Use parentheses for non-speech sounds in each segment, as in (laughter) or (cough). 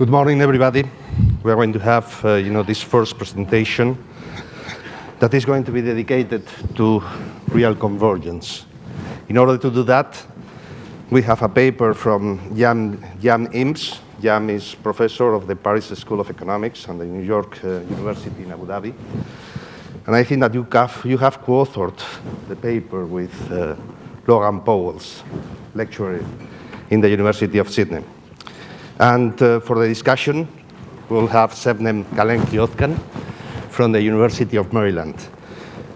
Good morning, everybody. We are going to have, uh, you know, this first presentation that is going to be dedicated to real convergence. In order to do that, we have a paper from Jan, Jan Imbs. Jan is professor of the Paris School of Economics and the New York uh, University in Abu Dhabi. And I think that you have, you have co-authored the paper with uh, Laurent Pauwels, lecturer in the University of Sydney. And uh, for the discussion, we'll have Sebnem Kalemli-Ozcan from the University of Maryland.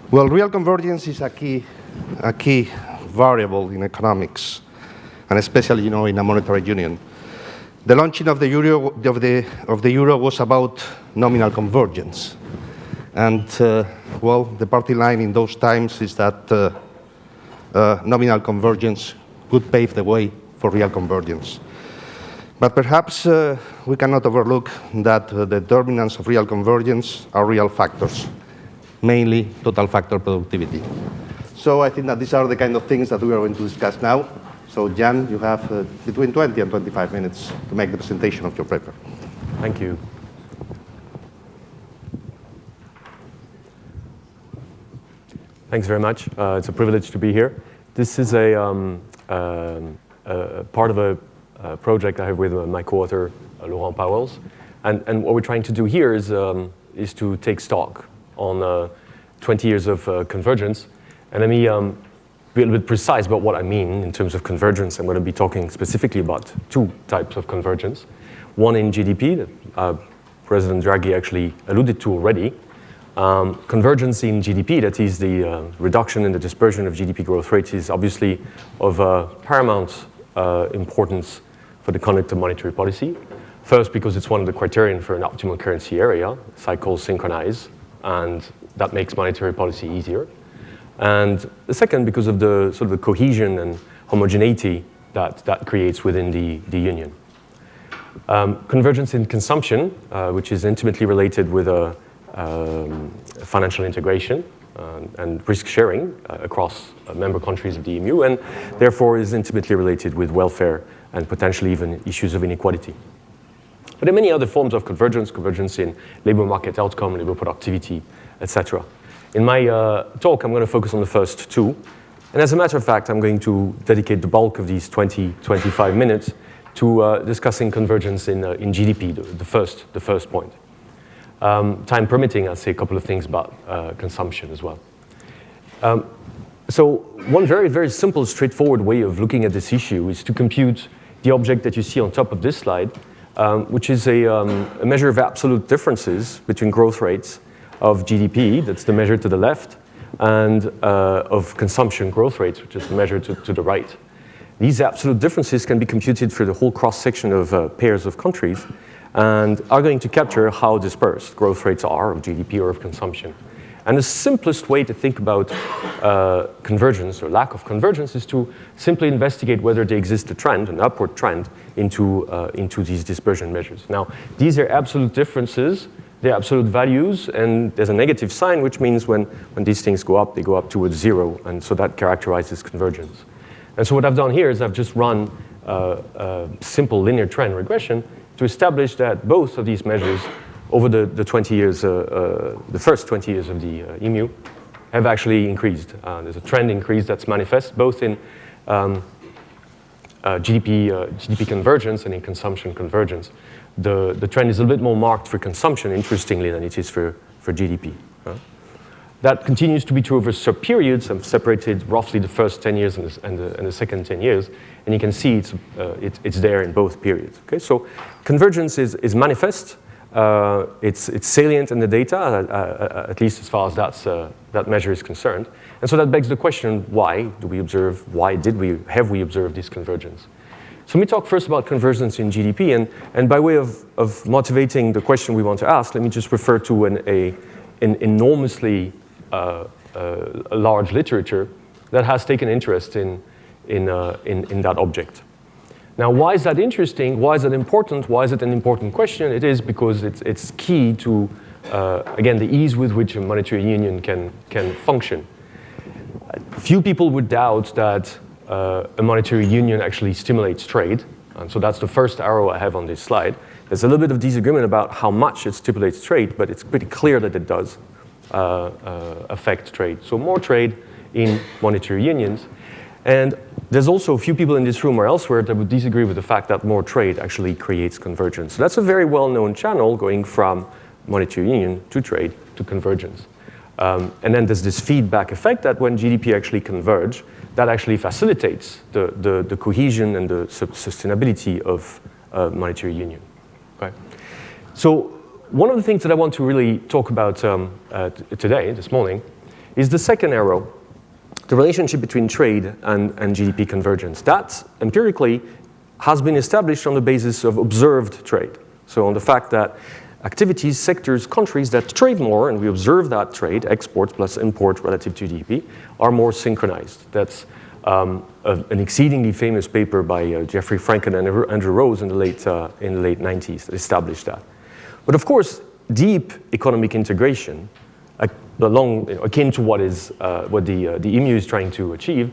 Well, real convergence is a key, a key variable in economics, and especially, you know, in a monetary union. The launching of the euro, of the, of the euro was about nominal convergence. And, uh, well, the party line in those times is that uh, uh, nominal convergence could pave the way for real convergence. But perhaps uh, we cannot overlook that uh, the determinants of real convergence are real factors, mainly total factor productivity. So I think that these are the kind of things that we are going to discuss now. So Jan, you have uh, between 20 and 25 minutes to make the presentation of your paper. Thank you. Thanks very much. Uh, it's a privilege to be here. This is a, um, um, part of a uh, project I have with uh, my co-author, uh, Laurent Pauwels. And, and what we're trying to do here is, um, is to take stock on 20 years of convergence. And let me um, be a little bit precise about what I mean in terms of convergence. I'm going to be talking specifically about two types of convergence. One in GDP that uh, President Draghi actually alluded to already. Um, convergence in GDP, that is the uh, reduction in the dispersion of GDP growth rates, is obviously of uh, paramount importance for the conduct of monetary policy. First, because it's one of the criterion for an optimal currency area, cycles synchronize, and that makes monetary policy easier. And the second, because of the sort of the cohesion and homogeneity that that creates within the, the union. Um, convergence in consumption, uh, which is intimately related with a, um, financial integration uh, and risk sharing uh, across uh, member countries of the EMU, and therefore is intimately related with welfare and potentially even issues of inequality. But there are many other forms of convergence, convergence in labor market outcome, labor productivity, etc. In my uh, talk, I'm going to focus on the first two. And as a matter of fact, I'm going to dedicate the bulk of these 20, 25 minutes to uh, discussing convergence in, uh, in GDP, the, the, first, the first point. Um, time permitting, I'll say a couple of things about uh, consumption as well. Um, so one very, very simple, straightforward way of looking at this issue is to compute the object that you see on top of this slide, um, which is a, um, a, measure of absolute differences between growth rates of GDP, that's the measure to the left, and uh, of consumption growth rates, which is the measure to, to, the right. These absolute differences can be computed for the whole cross-section of uh, pairs of countries and are going to capture how dispersed growth rates are of GDP or of consumption. And the simplest way to think about uh, convergence or lack of convergence is to simply investigate whether there exists a trend, an upward trend, into, uh, into these dispersion measures. Now, these are absolute differences, they're absolute values, and there's a negative sign, which means when, when these things go up, they go up towards zero, and so that characterizes convergence. And so what I've done here is I've just run uh, a simple linear trend regression to establish that both of these measures over the, the 20 years, uh, uh, the first 20 years of the uh, EMU, have actually increased. there's a trend increase that's manifest both in um, GDP, GDP convergence and in consumption convergence. The, the trend is a bit more marked for consumption, interestingly, than it is for, for GDP. That continues to be true over sub-periods. I've separated roughly the first 10 years and the, and the, and the second 10 years. And you can see it's, uh, it, it's there in both periods. Okay? So convergence is, is manifest. Uh, it's, it's salient in the data, uh, uh, at least as far as that's, uh, that measure is concerned. And so that begs the question, why do we observe, why did we, have we observed this convergence? So let me talk first about convergence in GDP, and, and by way of, of motivating the question we want to ask, let me just refer to an, a, an enormously uh, uh, large literature that has taken interest in, in, uh, in, in that object. Now, why is that interesting? Why is that important? Why is it an important question? It is because it's, it's key to, uh, again, the ease with which a monetary union can, can function. Few people would doubt that uh, a monetary union actually stimulates trade. And so that's the first arrow I have on this slide. There's a little bit of disagreement about how much it stimulates trade, but it's pretty clear that it does uh, uh, affect trade. So more trade in monetary unions. And there's also a few people in this room or elsewhere that would disagree with the fact that more trade actually creates convergence. So that's a very well-known channel going from monetary union to trade to convergence. Um, and then there's this feedback effect that when GDP actually converge, that actually facilitates the, the, the cohesion and the sustainability of uh, monetary union. Okay? So one of the things that I want to really talk about um, uh, today, this morning, is the second arrow, the relationship between trade and, and GDP convergence. That empirically has been established on the basis of observed trade. So on the fact that activities, sectors, countries that trade more, and we observe that trade, exports plus import relative to GDP, are more synchronized. That's um, a, an exceedingly famous paper by uh, Jeffrey Frankel and Andrew Rose in the, late, uh, in the late 90s that established that. But of course, deep economic integration, along, akin to what, is, uh, what the, uh, the EMU is trying to achieve,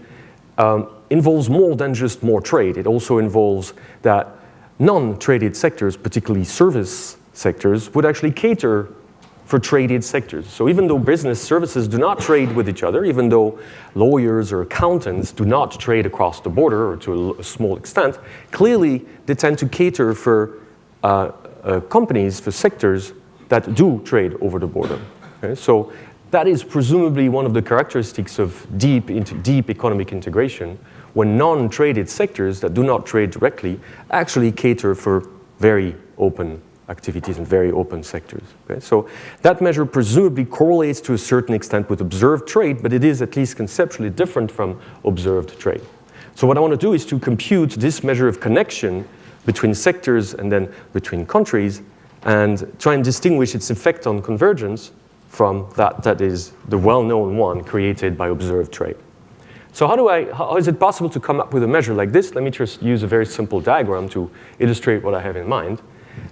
um, involves more than just more trade. It also involves that non-traded sectors, particularly service sectors would actually cater for traded sectors. So even though business services do not trade with each other, even though lawyers or accountants do not trade across the border or to a small extent, clearly they tend to cater for uh, uh, companies, for sectors that do trade over the border. Okay? So that is presumably one of the characteristics of deep, deep economic integration when non-traded sectors that do not trade directly actually cater for very open activities and very open sectors. Okay? So that measure presumably correlates to a certain extent with observed trade, but it is at least conceptually different from observed trade. So what I want to do is to compute this measure of connection between sectors and then between countries and try and distinguish its effect on convergence from that that is the well-known one created by observed trade. So how, do I, how is it possible to come up with a measure like this? Let me just use a very simple diagram to illustrate what I have in mind.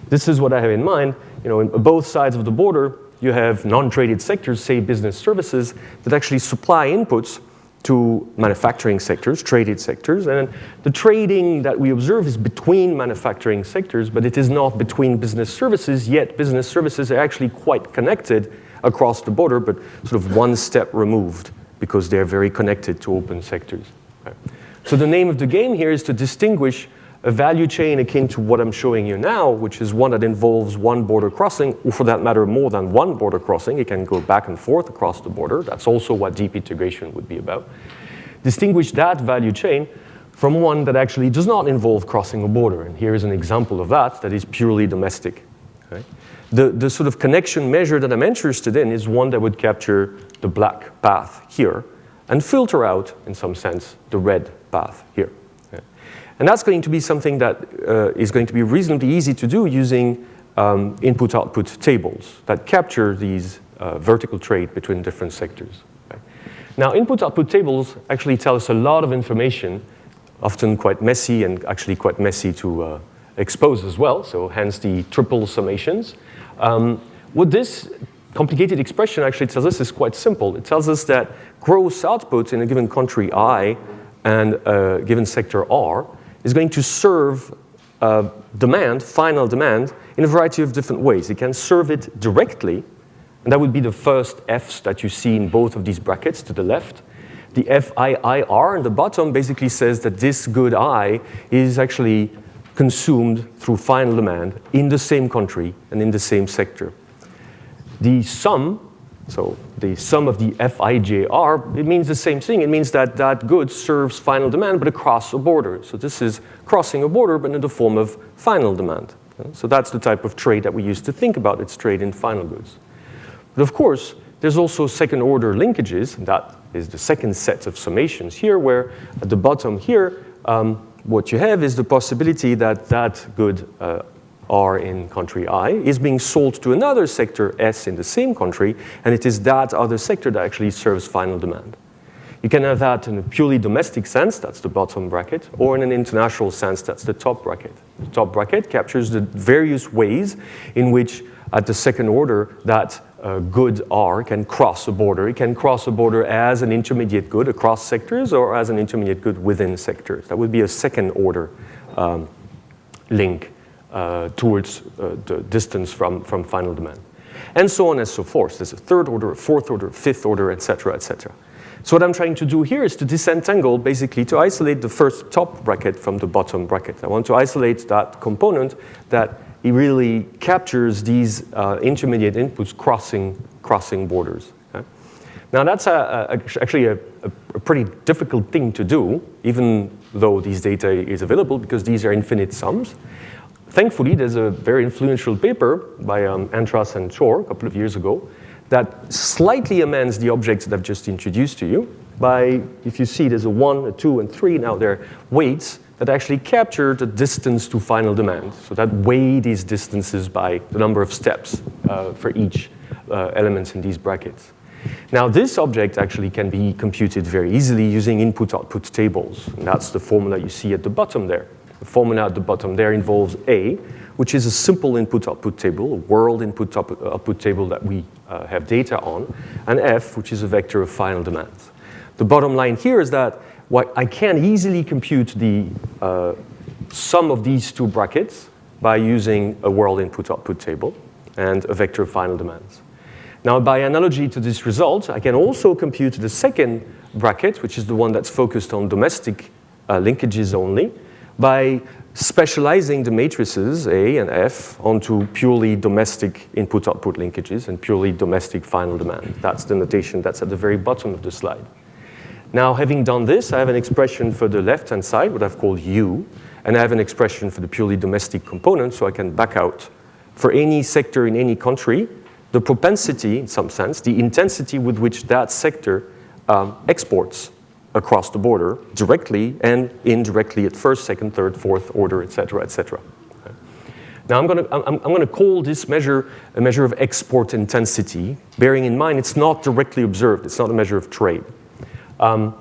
This is what I have in mind. You know, in both sides of the border, you have non-traded sectors, say business services, that actually supply inputs to manufacturing sectors, traded sectors. And the trading that we observe is between manufacturing sectors, but it is not between business services, yet business services are actually quite connected across the border, but sort of one step removed because they're very connected to open sectors. Right? So the name of the game here is to distinguish a value chain akin to what I'm showing you now, which is one that involves one border crossing, or for that matter, more than one border crossing. It can go back and forth across the border. That's also what deep integration would be about. Distinguish that value chain from one that actually does not involve crossing a border. And here is an example of that that is purely domestic. Okay? The, the sort of connection measure that I'm interested in is one that would capture the black path here and filter out, in some sense, the red path here. And that's going to be something that uh, is going to be reasonably easy to do using um, input-output tables that capture these uh, vertical trade between different sectors. Okay? Now, input-output tables actually tell us a lot of information, often quite messy and actually quite messy to uh, expose as well, so hence the triple summations. Um, what this complicated expression actually tells us is quite simple. It tells us that gross output in a given country I and a given sector R is going to serve uh, demand, final demand, in a variety of different ways. It can serve it directly, and that would be the first Fs that you see in both of these brackets to the left. The FIIR in the bottom basically says that this good I is actually consumed through final demand in the same country and in the same sector. The sum so the sum of the FIJR, it means the same thing. It means that that good serves final demand, but across a border. So this is crossing a border, but in the form of final demand. So that's the type of trade that we used to think about. It's trade in final goods. But of course, there's also second order linkages. That is the second set of summations here, where at the bottom here, um, what you have is the possibility that that good uh, R in country I is being sold to another sector S in the same country, and it is that other sector that actually serves final demand. You can have that in a purely domestic sense, that's the bottom bracket, or in an international sense, that's the top bracket. The top bracket captures the various ways in which, at the second order, that uh, good R can cross a border. It can cross a border as an intermediate good across sectors or as an intermediate good within sectors. That would be a second order um, link uh, towards uh, the distance from, from final demand. And so on and so forth. There's a third order, a fourth order, a fifth order, et cetera, et cetera. So what I'm trying to do here is to disentangle, basically to isolate the first top bracket from the bottom bracket. I want to isolate that component that it really captures these uh, intermediate inputs crossing, crossing borders. Okay? Now that's a, a, actually a, a, pretty difficult thing to do, even though these data is available, because these are infinite sums. Thankfully, there's a very influential paper by um, Antras and Chor a couple of years ago that slightly amends the objects that I've just introduced to you by, if you see, there's a one, a two, and three. Now they're weights that actually capture the distance to final demand. So that weigh these distances by the number of steps uh, for each uh, elements in these brackets. Now this object actually can be computed very easily using input-output tables. And that's the formula you see at the bottom there. The formula at the bottom there involves A, which is a simple input-output table, a world input-output table that we uh, have data on, and F, which is a vector of final demand. The bottom line here is that what I can easily compute the uh, sum of these two brackets by using a world input-output table and a vector of final demands. Now, by analogy to this result, I can also compute the second bracket, which is the one that's focused on domestic uh, linkages only, by specializing the matrices A and F onto purely domestic input-output linkages and purely domestic final demand. That's the notation that's at the very bottom of the slide. Now, having done this, I have an expression for the left-hand side, what I've called U, and I have an expression for the purely domestic component, so I can back out for any sector in any country, the propensity, in some sense, the intensity with which that sector um, exports across the border directly and indirectly at first, second, third, fourth order, et cetera, et cetera. Now I'm going, to, I'm, I'm going to call this measure a measure of export intensity, bearing in mind it's not directly observed. It's not a measure of trade. Um,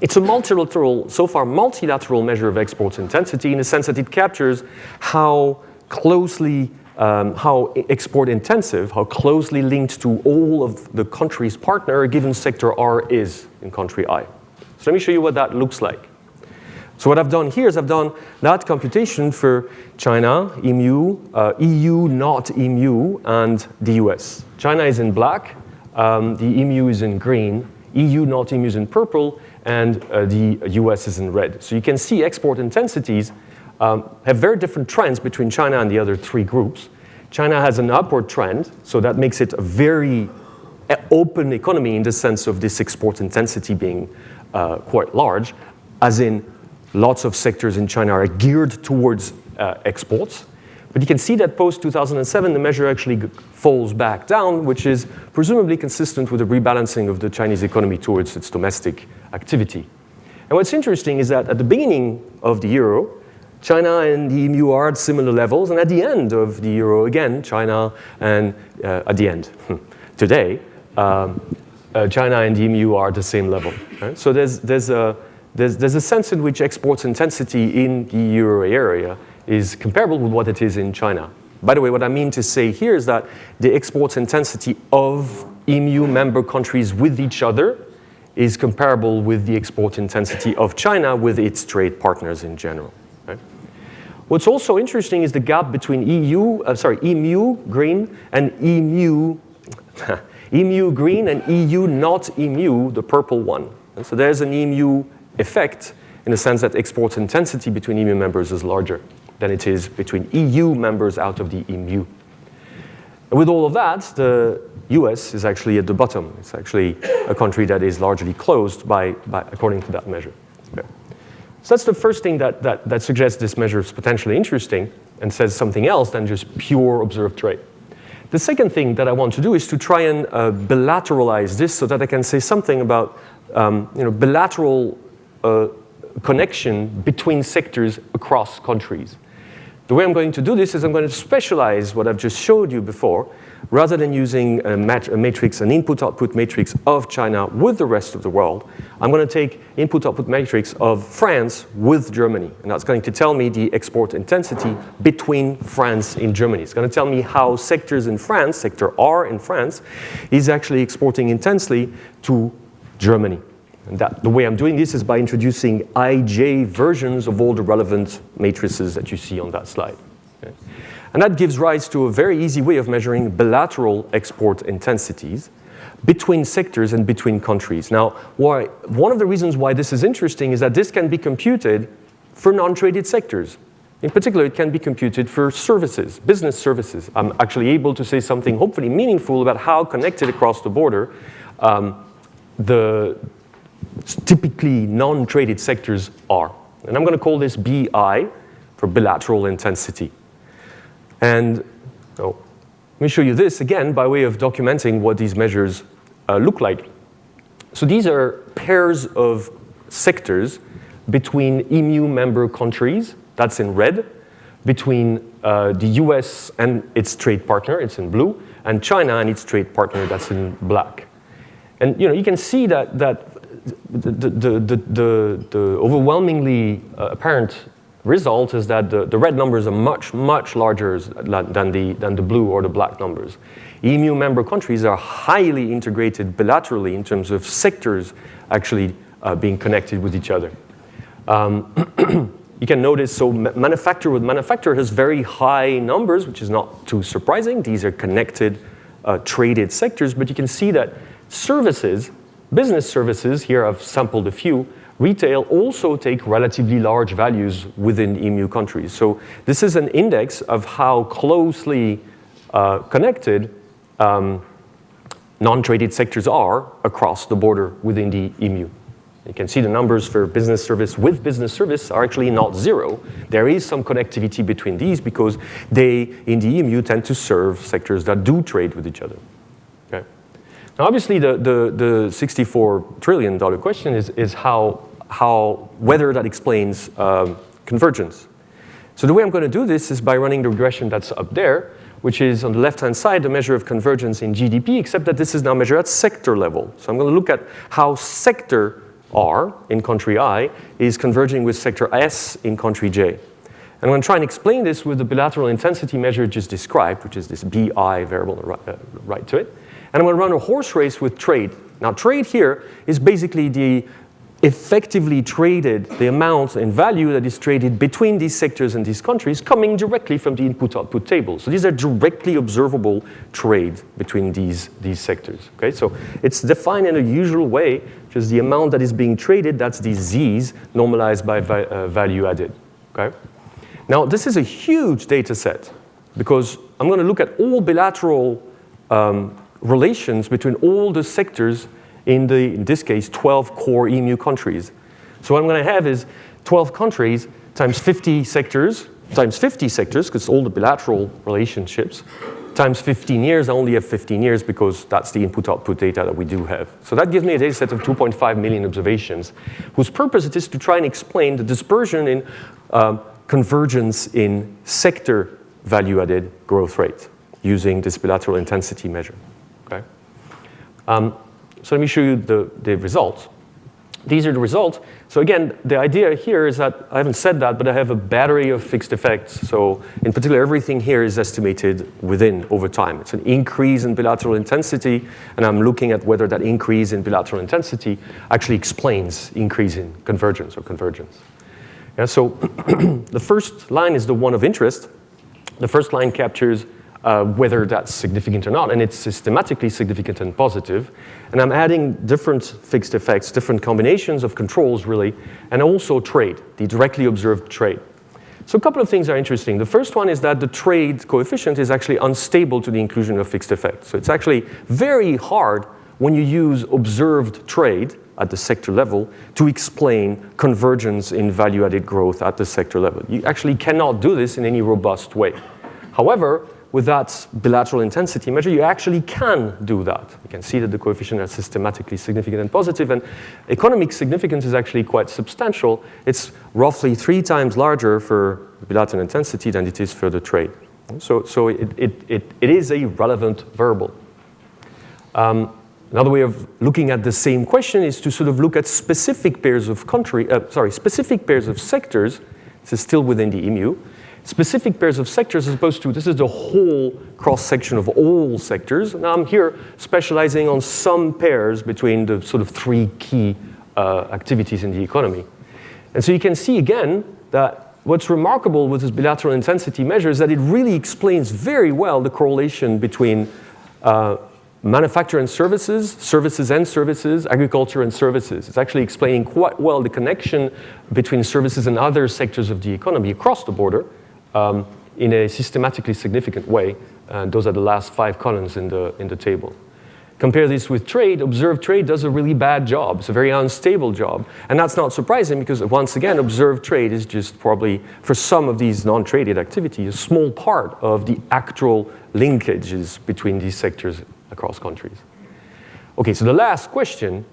it's a multilateral, so far multilateral measure of export intensity in the sense that it captures how closely, um, how export intensive, how closely linked to all of the country's partner a given sector R is in country I. So let me show you what that looks like. So what I've done here is I've done that computation for China, EMU, uh, EU, not EMU, and the US. China is in black, um, the EMU is in green, EU, EMU is in purple, and uh, the US is in red. So you can see export intensities um, have very different trends between China and the other three groups. China has an upward trend, so that makes it a very uh, open economy in the sense of this export intensity being uh, quite large, as in lots of sectors in China are geared towards uh, exports. But you can see that post-2007, the measure actually falls back down, which is presumably consistent with the rebalancing of the Chinese economy towards its domestic activity. And what's interesting is that at the beginning of the euro, China and the EMU are at similar levels, and at the end of the euro, again, China and uh, at the end, today, um, uh, China and the EMU are at the same level. Right? So there's, there's, a, there's, there's a sense in which exports intensity in the euro area is comparable with what it is in China. By the way, what I mean to say here is that the export intensity of EMU member countries with each other is comparable with the export intensity of China with its trade partners in general. What's also interesting is the gap between EU, uh, sorry, EMU green and EMU (laughs) EMU green and EU not EMU, the purple one. And so there's an EMU effect in the sense that export intensity between EMU members is larger than it is between EU members out of the EMU. With all of that, the US is actually at the bottom. It's actually a country that is largely closed by, by according to that measure. Okay. So that's the first thing that, that, that suggests this measure is potentially interesting and says something else than just pure observed trade. The second thing that I want to do is to try and uh, bilateralize this so that I can say something about um, you know, bilateral uh, connection between sectors across countries. The way I'm going to do this is I'm going to specialize what I've just showed you before rather than using a, mat a matrix, an input-output matrix of China with the rest of the world, I'm going to take input-output matrix of France with Germany. And that's going to tell me the export intensity between France and Germany. It's going to tell me how sectors in France, sector R in France, is actually exporting intensely to Germany. And that, the way I'm doing this is by introducing ij versions of all the relevant matrices that you see on that slide. Okay? And that gives rise to a very easy way of measuring bilateral export intensities between sectors and between countries. Now, why, one of the reasons why this is interesting is that this can be computed for non-traded sectors. In particular, it can be computed for services, business services. I'm actually able to say something hopefully meaningful about how connected across the border um, the typically non-traded sectors are. And I'm going to call this BI for bilateral intensity. And oh, let me show you this again by way of documenting what these measures uh, look like. So these are pairs of sectors between EMU member countries, that's in red, between uh, the US and its trade partner, it's in blue, and China and its trade partner, that's in black. And you know, you can see that, that the, the, the, the, overwhelmingly uh, apparent result is that the, the red numbers are much, much larger than the, than the blue or the black numbers. EMU member countries are highly integrated bilaterally in terms of sectors actually uh, being connected with each other. Um, (clears throat) you can notice, so manufacturer with manufacturer has very high numbers, which is not too surprising. These are connected, uh, traded sectors, but you can see that services, business services, here I've sampled a few, retail also take relatively large values within EMU countries. So this is an index of how closely uh, connected um, non-traded sectors are across the border within the EMU. You can see the numbers for business service with business service are actually not zero. There is some connectivity between these because they, in the EMU, tend to serve sectors that do trade with each other. Now, obviously, the, the, the $64 trillion question is, is how how, whether that explains um, convergence. So the way I'm going to do this is by running the regression that's up there, which is on the left-hand side, the measure of convergence in GDP, except that this is now measured at sector level. So I'm going to look at how sector R in country I is converging with sector S in country J. And I'm going to try and explain this with the bilateral intensity measure just described, which is this BI variable right, uh, right to it. And I'm going to run a horse race with trade. Now, trade here is basically the effectively traded, the amount and value that is traded between these sectors and these countries coming directly from the input-output table. So these are directly observable trade between these, these sectors. Okay? So it's defined in a usual way, just the amount that is being traded, that's these Z's normalized by va uh, value added. Okay? Now this is a huge data set because I'm going to look at all bilateral um, relations between all the sectors in, the, in this case, 12 core EMU countries. So what I'm going to have is 12 countries times 50 sectors, times 50 sectors, because all the bilateral relationships, times 15 years. I only have 15 years because that's the input-output data that we do have. So that gives me a data set of 2.5 million observations, whose purpose it is to try and explain the dispersion in um, convergence in sector value-added growth rate using this bilateral intensity measure. Um, so let me show you the, the results. These are the results. So again, the idea here is that, I haven't said that, but I have a battery of fixed effects. So in particular, everything here is estimated within over time. It's an increase in bilateral intensity, and I'm looking at whether that increase in bilateral intensity actually explains increase in convergence or convergence. Yeah, so (clears throat) the first line is the one of interest. The first line captures uh, whether that's significant or not, and it's systematically significant and positive. And I'm adding different fixed effects, different combinations of controls, really, and also trade, the directly observed trade. So a couple of things are interesting. The first one is that the trade coefficient is actually unstable to the inclusion of fixed effects. So it's actually very hard when you use observed trade at the sector level to explain convergence in value-added growth at the sector level. You actually cannot do this in any robust way. However, with that bilateral intensity measure, you actually can do that. You can see that the coefficient is systematically significant and positive, and economic significance is actually quite substantial. It's roughly three times larger for bilateral intensity than it is for the trade. So, so it, it, it, it is a relevant variable. Um, another way of looking at the same question is to sort of look at specific pairs of country, uh, sorry, specific pairs of sectors. This is still within the EMU specific pairs of sectors as opposed to this is the whole cross-section of all sectors. Now I'm here specializing on some pairs between the sort of three key uh, activities in the economy. And so you can see again that what's remarkable with this bilateral intensity measure is that it really explains very well the correlation between uh, manufacture and services, services and services, agriculture and services. It's actually explaining quite well the connection between services and other sectors of the economy across the border um, in a systematically significant way. And those are the last five columns in the, in the table. Compare this with trade, observed trade does a really bad job. It's a very unstable job. And that's not surprising because once again, observed trade is just probably, for some of these non-traded activities, a small part of the actual linkages between these sectors across countries. Okay, so the last question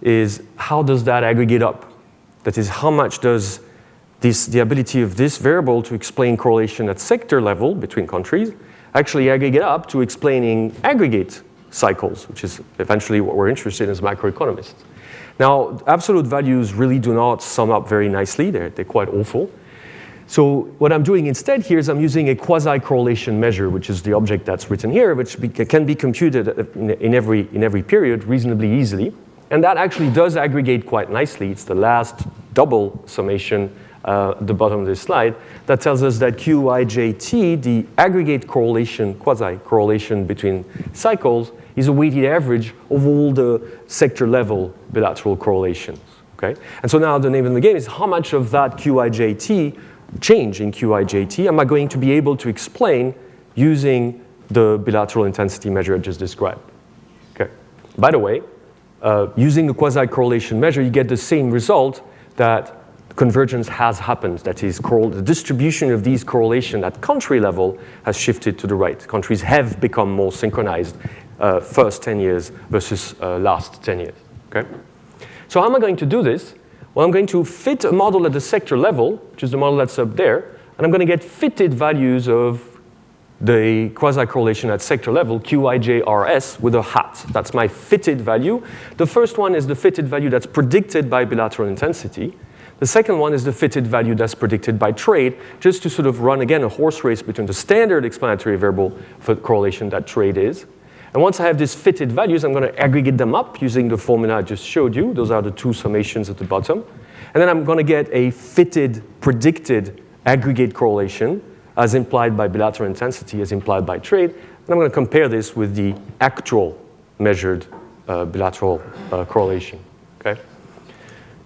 is how does that aggregate up? That is, how much does this, the ability of this variable to explain correlation at sector level between countries actually aggregate up to explaining aggregate cycles, which is eventually what we're interested in as macroeconomists. Now, absolute values really do not sum up very nicely. They're, they're quite awful. So what I'm doing instead here is I'm using a quasi-correlation measure, which is the object that's written here, which be, can be computed in, in, every, in every period reasonably easily. And that actually does aggregate quite nicely. It's the last double summation uh, the bottom of this slide that tells us that QIJT, the aggregate correlation, quasi-correlation between cycles, is a weighted average of all the sector level bilateral correlations. Okay? And so now the name of the game is how much of that QIJT change in QIJT am I going to be able to explain using the bilateral intensity measure I just described? Okay. By the way, uh, using the quasi-correlation measure, you get the same result that convergence has happened. That is, called the distribution of these correlation at country level has shifted to the right. Countries have become more synchronized uh, first 10 years versus uh, last 10 years. Okay? So how am I going to do this? Well, I'm going to fit a model at the sector level, which is the model that's up there, and I'm going to get fitted values of the quasi-correlation at sector level, QIJRS, with a hat. That's my fitted value. The first one is the fitted value that's predicted by bilateral intensity. The second one is the fitted value that's predicted by trade, just to sort of run, again, a horse race between the standard explanatory variable for correlation that trade is, and once I have these fitted values, I'm going to aggregate them up using the formula I just showed you. Those are the two summations at the bottom. And then I'm going to get a fitted, predicted aggregate correlation as implied by bilateral intensity, as implied by trade. And I'm going to compare this with the actual measured uh, bilateral uh, correlation. Okay?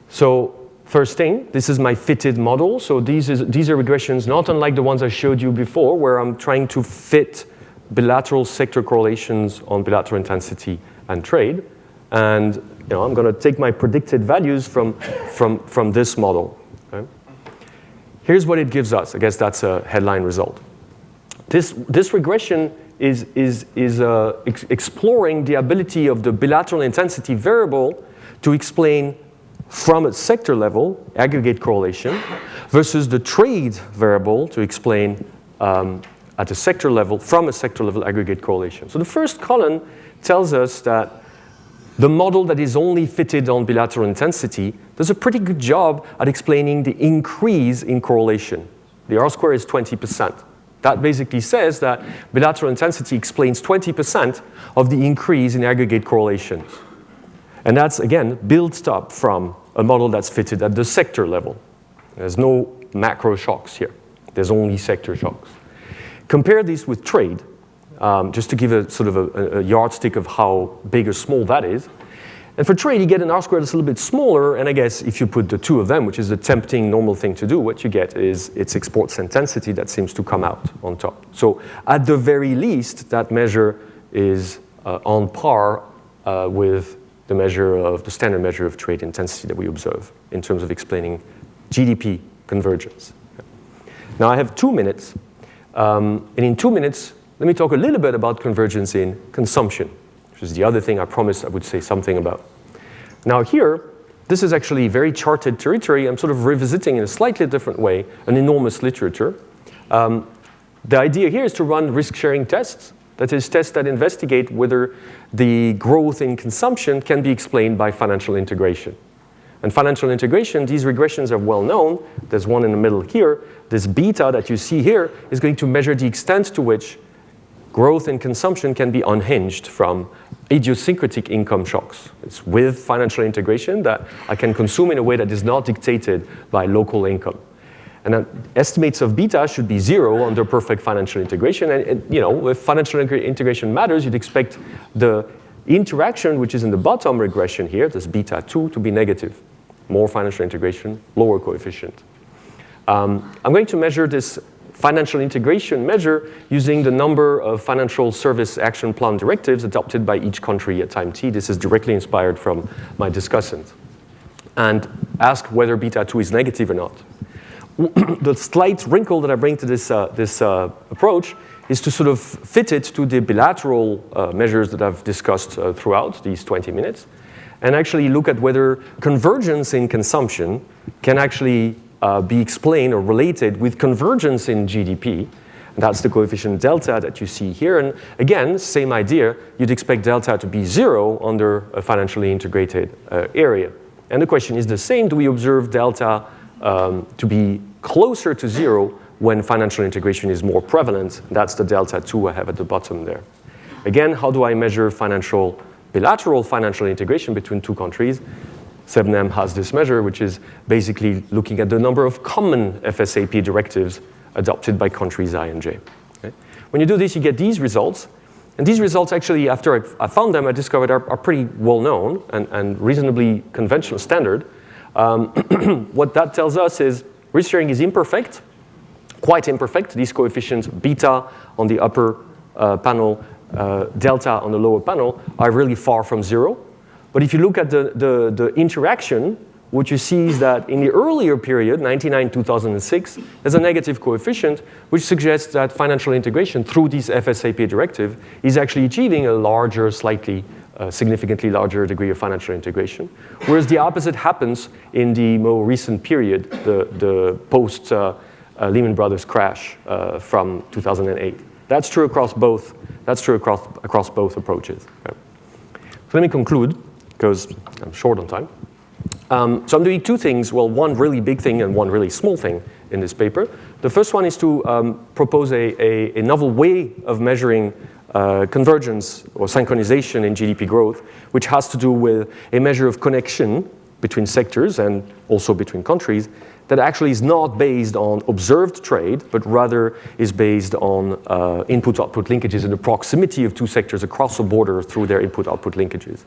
So first thing, this is my fitted model. So these, is, these are regressions not unlike the ones I showed you before, where I'm trying to fit bilateral sector correlations on bilateral intensity and trade. And you know, I'm going to take my predicted values from, from, from this model. Okay? Here's what it gives us. I guess that's a headline result. This, this regression is, is, is uh, ex exploring the ability of the bilateral intensity variable to explain from a sector level, aggregate correlation, versus the trade variable to explain um, at a sector level, from a sector level aggregate correlation. So the first column tells us that the model that is only fitted on bilateral intensity does a pretty good job at explaining the increase in correlation. The R square is 20%. That basically says that bilateral intensity explains 20% of the increase in aggregate correlations. And that's, again, built up from a model that's fitted at the sector level. There's no macro shocks here. There's only sector shocks. Compare this with trade, um, just to give a sort of a, a, yardstick of how big or small that is. And for trade, you get an R squared that's a little bit smaller, and I guess if you put the two of them, which is the tempting normal thing to do, what you get is its exports intensity that seems to come out on top. So at the very least, that measure is uh, on par uh, with the measure of the standard measure of trade intensity that we observe in terms of explaining GDP convergence. Now I have two minutes um, and in two minutes, let me talk a little bit about convergence in consumption, which is the other thing I promised I would say something about. Now here, this is actually very charted territory. I'm sort of revisiting in a slightly different way an enormous literature. Um, the idea here is to run risk-sharing tests. That is, tests that investigate whether the growth in consumption can be explained by financial integration. And financial integration, these regressions are well known. There's one in the middle here. This beta that you see here is going to measure the extent to which growth in consumption can be unhinged from idiosyncratic income shocks. It's with financial integration that I can consume in a way that is not dictated by local income. And then estimates of beta should be zero under perfect financial integration. And, and you know, if financial integration matters, you'd expect the interaction, which is in the bottom regression here, this beta 2, to be negative. More financial integration, lower coefficient. Um, I'm going to measure this financial integration measure using the number of financial service action plan directives adopted by each country at time t. This is directly inspired from my discussant. And ask whether beta 2 is negative or not. (clears throat) the slight wrinkle that I bring to this, uh, this uh, approach is to sort of fit it to the bilateral uh, measures that I've discussed uh, throughout these 20 minutes and actually look at whether convergence in consumption can actually uh, be explained or related with convergence in GDP. And that's the coefficient delta that you see here. And again, same idea, you'd expect delta to be zero under a financially integrated uh, area. And the question is the same, do we observe delta um, to be closer to zero when financial integration is more prevalent? That's the delta 2 I have at the bottom there. Again, how do I measure financial, bilateral financial integration between two countries? SEBNEM has this measure, which is basically looking at the number of common FSAP directives adopted by countries I and J. Okay? When you do this, you get these results. And these results actually, after I, found them, I discovered are, are pretty well known and, and reasonably conventional standard. Um, (clears throat) what that tells us is risk sharing is imperfect, quite imperfect. These coefficients, beta on the upper uh, panel, uh, delta on the lower panel, are really far from zero. But if you look at the, the, the interaction, what you see is that in the earlier period, 99-2006, there's a negative coefficient, which suggests that financial integration through this FSAP directive is actually achieving a larger, slightly, uh, significantly larger degree of financial integration. Whereas the opposite happens in the more recent period, the, the post uh, uh, Lehman Brothers crash uh, from 2008. That's true across both, that's true across, across both approaches. So let me conclude because I'm short on time. Um, so I'm doing two things, well, one really big thing and one really small thing in this paper. The first one is to um, propose a, a, a, novel way of measuring uh, convergence or synchronization in GDP growth, which has to do with a measure of connection between sectors and also between countries that actually is not based on observed trade, but rather is based on uh, input-output linkages and the proximity of two sectors across a border through their input-output linkages.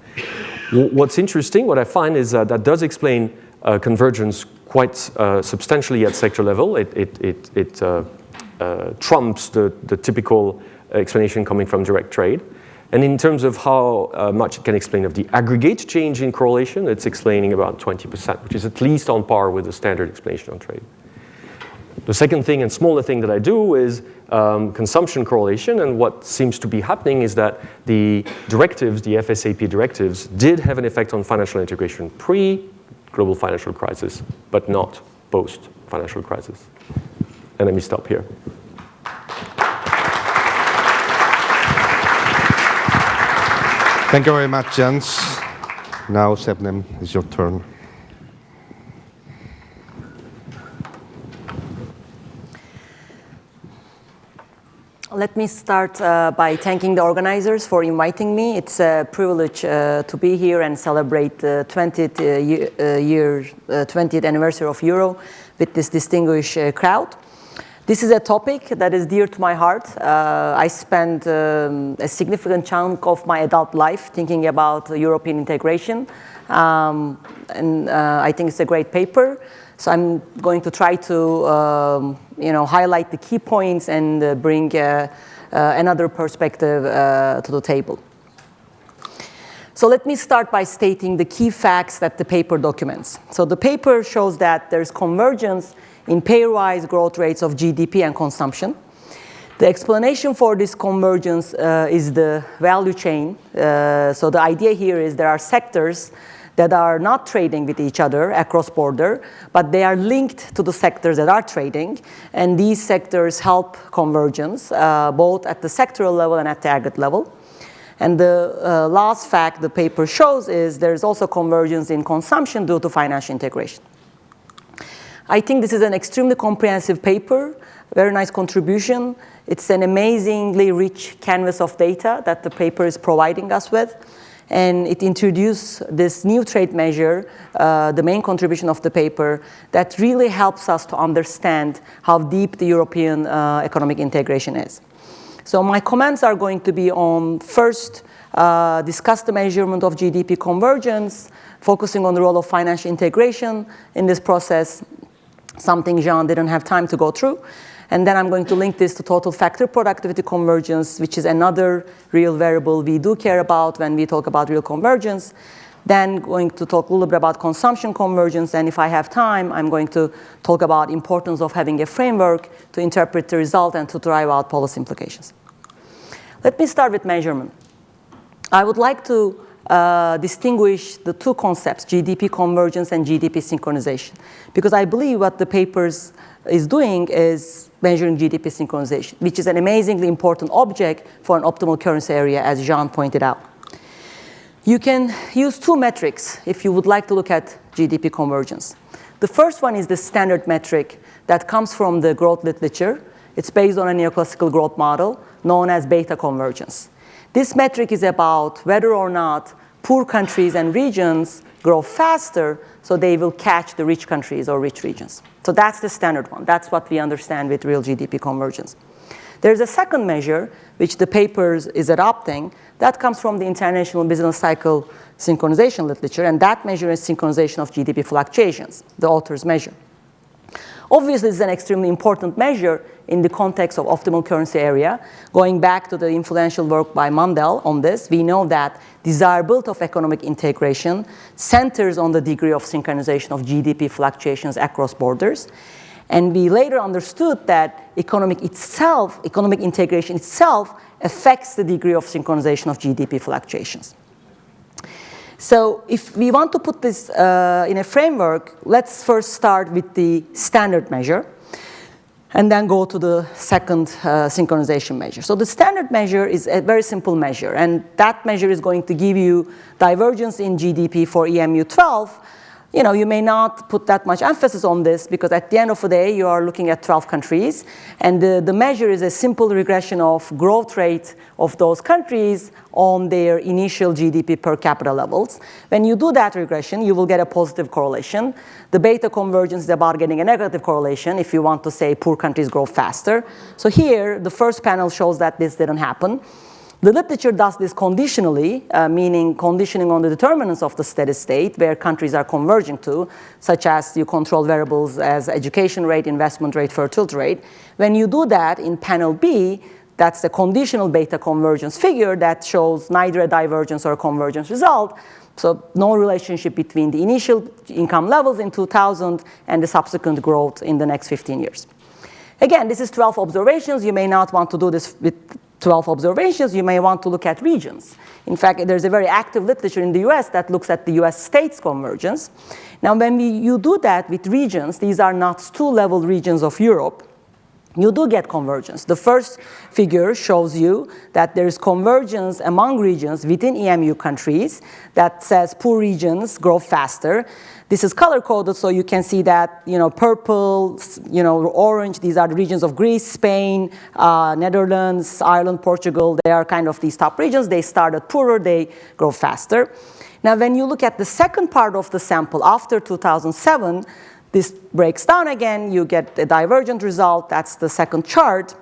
What's interesting, what I find is uh, that does explain uh, convergence quite uh, substantially at sector level. It, it, it, it uh, uh, trumps the, the typical explanation coming from direct trade. And in terms of how uh, much it can explain of the aggregate change in correlation, it's explaining about 20%, which is at least on par with the standard explanation on trade. The second thing and smaller thing that I do is um, consumption correlation, and what seems to be happening is that the directives, the FSAP directives, did have an effect on financial integration pre-global financial crisis, but not post-financial crisis. And let me stop here. Thank you very much, Jens. Now, SEBNEM, it's your turn. Let me start uh, by thanking the organizers for inviting me. It's a privilege uh, to be here and celebrate the 20th uh, year, uh, 20th uh, anniversary of Euro with this distinguished uh, crowd. This is a topic that is dear to my heart. Uh, I spent um, a significant chunk of my adult life thinking about European integration. Um, and uh, I think it's a great paper. So I'm going to try to um, you know, highlight the key points and uh, bring uh, uh, another perspective uh, to the table. So let me start by stating the key facts that the paper documents. So the paper shows that there's convergence in pairwise growth rates of GDP and consumption. The explanation for this convergence uh, is the value chain. Uh, so the idea here is there are sectors that are not trading with each other across border, but they are linked to the sectors that are trading. And these sectors help convergence, uh, both at the sectoral level and at the aggregate level. And the uh, last fact the paper shows is there's also convergence in consumption due to financial integration. I think this is an extremely comprehensive paper very nice contribution. It's an amazingly rich canvas of data that the paper is providing us with. And it introduced this new trade measure, uh, the main contribution of the paper, that really helps us to understand how deep the European uh, economic integration is. So my comments are going to be on first, uh, discuss the measurement of GDP convergence, focusing on the role of financial integration in this process, something Jean didn't have time to go through. And then I'm going to link this to total factor productivity convergence, which is another real variable we do care about when we talk about real convergence. Then going to talk a little bit about consumption convergence, and if I have time, I'm going to talk about importance of having a framework to interpret the result and to drive out policy implications. Let me start with measurement. I would like to uh, distinguish the two concepts, GDP convergence and GDP synchronization, because I believe what the papers is doing is measuring GDP synchronization, which is an amazingly important object for an optimal currency area, as Jean pointed out. You can use two metrics if you would like to look at GDP convergence. The first one is the standard metric that comes from the growth literature. It's based on a neoclassical growth model known as beta convergence. This metric is about whether or not poor countries and regions grow faster so they will catch the rich countries or rich regions. So that's the standard one. That's what we understand with real GDP convergence. There's a second measure, which the papers is adopting, that comes from the International Business Cycle synchronization literature, and that measure is synchronization of GDP fluctuations, the authors measure. Obviously, this is an extremely important measure in the context of optimal currency area. Going back to the influential work by Mundell on this, we know that desirability of economic integration centers on the degree of synchronization of GDP fluctuations across borders. And we later understood that economic itself, economic integration itself affects the degree of synchronization of GDP fluctuations. So if we want to put this uh, in a framework, let's first start with the standard measure and then go to the second uh, synchronization measure. So the standard measure is a very simple measure, and that measure is going to give you divergence in GDP for EMU 12 you know, you may not put that much emphasis on this because at the end of the day, you are looking at 12 countries. And the, the measure is a simple regression of growth rate of those countries on their initial GDP per capita levels. When you do that regression, you will get a positive correlation. The beta convergence is about getting a negative correlation if you want to say poor countries grow faster. So here, the first panel shows that this didn't happen. The literature does this conditionally, uh, meaning conditioning on the determinants of the steady state where countries are converging to, such as you control variables as education rate, investment rate, fertility rate. When you do that in panel B, that's the conditional beta convergence figure that shows neither a divergence or a convergence result. So no relationship between the initial income levels in 2000 and the subsequent growth in the next 15 years. Again, this is 12 observations. You may not want to do this with 12 observations, you may want to look at regions. In fact, there's a very active literature in the US that looks at the US states convergence. Now, when we, you do that with regions, these are NUTS two-level regions of Europe, you do get convergence. The first figure shows you that there is convergence among regions within EMU countries that says poor regions grow faster. This is color coded so you can see that, you know, purple, you know, orange, these are the regions of Greece, Spain, uh, Netherlands, Ireland, Portugal. They are kind of these top regions. They started poorer, they grow faster. Now, when you look at the second part of the sample after 2007, this breaks down again, you get a divergent result, that's the second chart.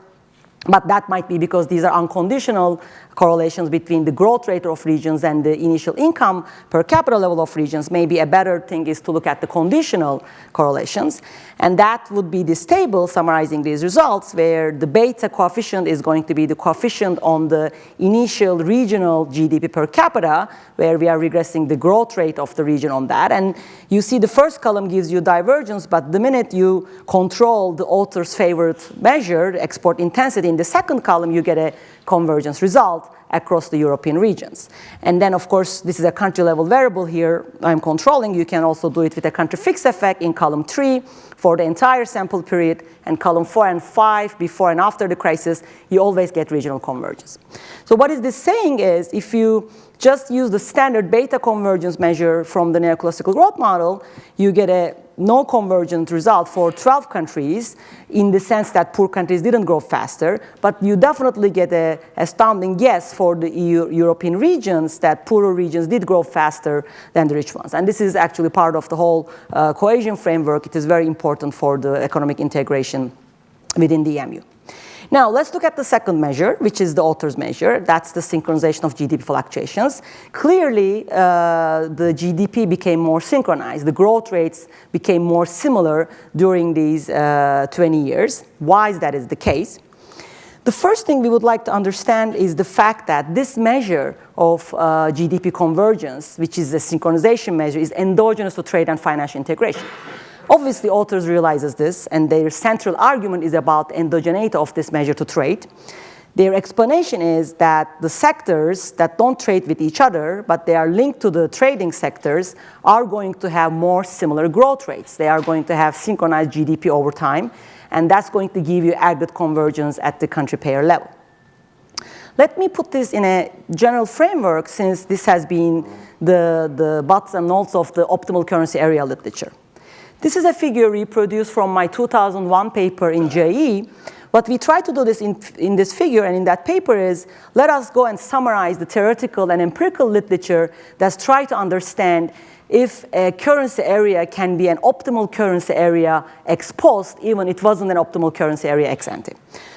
But that might be because these are unconditional correlations between the growth rate of regions and the initial income per capita level of regions. Maybe a better thing is to look at the conditional correlations. And that would be this table summarizing these results where the beta coefficient is going to be the coefficient on the initial regional GDP per capita where we are regressing the growth rate of the region on that. And you see the first column gives you divergence, but the minute you control the author's favorite measure, export intensity, in the second column you get a convergence result across the European regions. And then, of course, this is a country level variable here I'm controlling. You can also do it with a country fixed effect in column three for the entire sample period, and column four and five before and after the crisis, you always get regional convergence. So what is this saying is if you just use the standard beta convergence measure from the neoclassical growth model, you get a no convergent result for 12 countries in the sense that poor countries didn't grow faster, but you definitely get a astounding yes for the EU, European regions that poorer regions did grow faster than the rich ones. And this is actually part of the whole uh, cohesion framework. It is very important for the economic integration within the EMU. Now, let's look at the second measure, which is the author's measure. That's the synchronization of GDP fluctuations. Clearly, uh, the GDP became more synchronized. The growth rates became more similar during these uh, 20 years. Why is that is the case? The first thing we would like to understand is the fact that this measure of uh, GDP convergence, which is a synchronization measure, is endogenous to trade and financial integration. Obviously, authors realizes this, and their central argument is about endogeneity of this measure to trade. Their explanation is that the sectors that don't trade with each other, but they are linked to the trading sectors, are going to have more similar growth rates. They are going to have synchronized GDP over time, and that's going to give you aggregate convergence at the country payer level. Let me put this in a general framework since this has been the, the butts and notes of the optimal currency area literature. This is a figure reproduced from my 2001 paper in JE. What we try to do this in, in this figure and in that paper is let us go and summarize the theoretical and empirical literature that's try to understand if a currency area can be an optimal currency area ex post, even it wasn't an optimal currency area ex ante.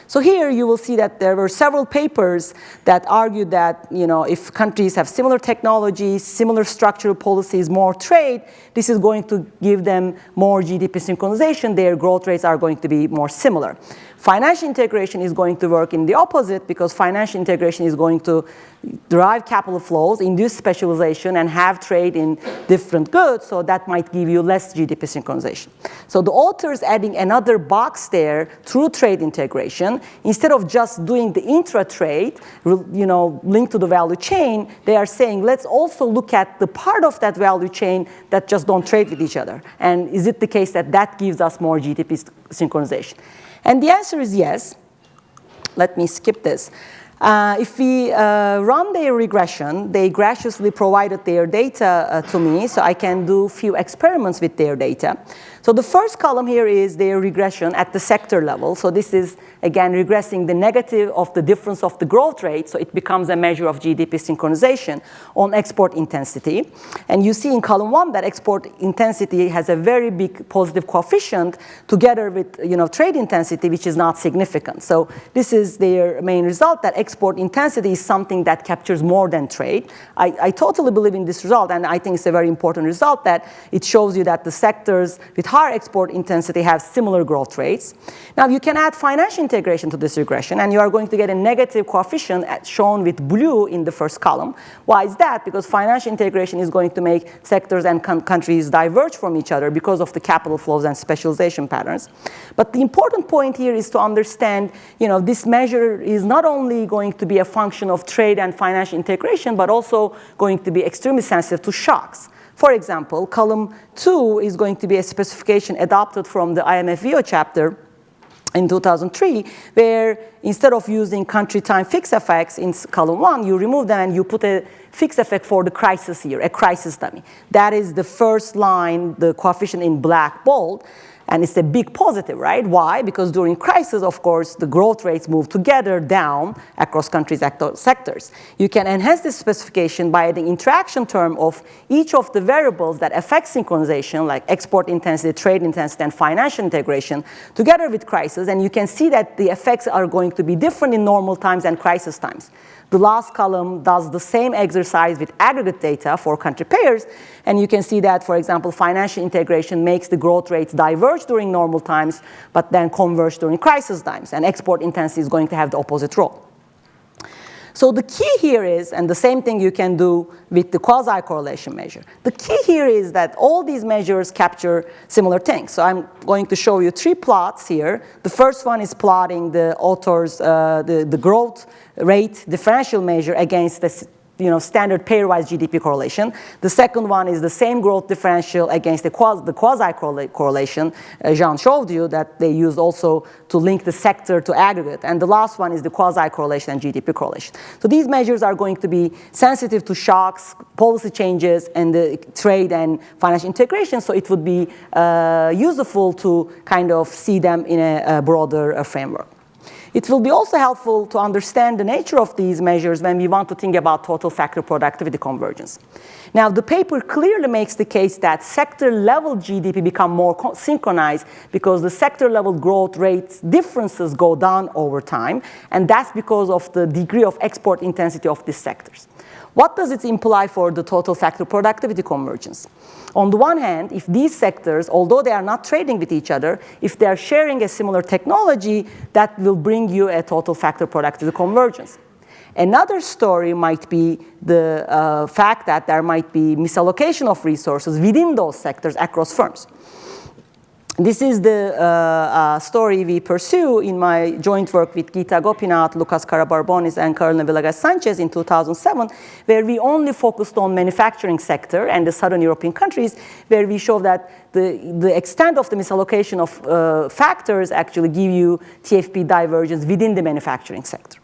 So here you will see that there were several papers that argued that you know, if countries have similar technologies, similar structural policies, more trade, this is going to give them more GDP synchronization. Their growth rates are going to be more similar. Financial integration is going to work in the opposite because financial integration is going to drive capital flows, induce specialization, and have trade in different goods, so that might give you less GDP synchronization. So the author is adding another box there through trade integration. Instead of just doing the intra-trade, you know, linked to the value chain, they are saying, let's also look at the part of that value chain that just don't trade with each other. And is it the case that that gives us more GDP synchronization? And the answer is yes. Let me skip this. Uh, if we uh, run their regression, they graciously provided their data uh, to me, so I can do a few experiments with their data. So the first column here is their regression at the sector level. So this is, again, regressing the negative of the difference of the growth rate. So it becomes a measure of GDP synchronization on export intensity. And you see in column one that export intensity has a very big positive coefficient together with you know, trade intensity, which is not significant. So this is their main result, that export intensity is something that captures more than trade. I, I totally believe in this result, and I think it's a very important result that it shows you that the sectors with higher export intensity have similar growth rates. Now you can add financial integration to this regression and you are going to get a negative coefficient uh, shown with blue in the first column. Why is that? Because financial integration is going to make sectors and countries diverge from each other because of the capital flows and specialization patterns. But the important point here is to understand, you know, this measure is not only going to be a function of trade and financial integration, but also going to be extremely sensitive to shocks. For example, column two is going to be a specification adopted from the IMF WEO chapter in 2003, where instead of using country time fixed effects in column one, you remove them and you put a fixed effect for the crisis year, a crisis dummy. That is the first line, the coefficient in black bold. And it's a big positive, right? Why? Because during crisis, of course, the growth rates move together down across countries' sectors. You can enhance this specification by the interaction term of each of the variables that affect synchronization, like export intensity, trade intensity, and financial integration, together with crisis. And you can see that the effects are going to be different in normal times and crisis times. The last column does the same exercise with aggregate data for country pairs, and you can see that, for example, financial integration makes the growth rates diverge during normal times, but then converge during crisis times, and export intensity is going to have the opposite role. So the key here is, and the same thing you can do with the quasi-correlation measure. The key here is that all these measures capture similar things. So I'm going to show you three plots here. The first one is plotting the author's, uh, the, the growth rate differential measure against the you know, standard pairwise GDP correlation. The second one is the same growth differential against the quasi, the quasi correlation uh, Jean showed you that they used also to link the sector to aggregate. And the last one is the quasi correlation and GDP correlation. So these measures are going to be sensitive to shocks, policy changes, and the trade and financial integration. So it would be uh, useful to kind of see them in a, a broader uh, framework. It will be also helpful to understand the nature of these measures when we want to think about total factor productivity convergence. Now, the paper clearly makes the case that sector-level GDP become more synchronized because the sector-level growth rates differences go down over time, and that's because of the degree of export intensity of these sectors. What does it imply for the total factor productivity convergence? On the one hand, if these sectors, although they are not trading with each other, if they are sharing a similar technology, that will bring you a total factor productivity convergence. Another story might be the uh, fact that there might be misallocation of resources within those sectors across firms. This is the uh, uh, story we pursue in my joint work with Gita Gopinath, Loukas Karabarbounis, and Carolina Villegas Sanchez in 2007, where we only focused on manufacturing sector and the southern European countries, where we show that the, the extent of the misallocation of uh, factors actually give you TFP divergence within the manufacturing sector.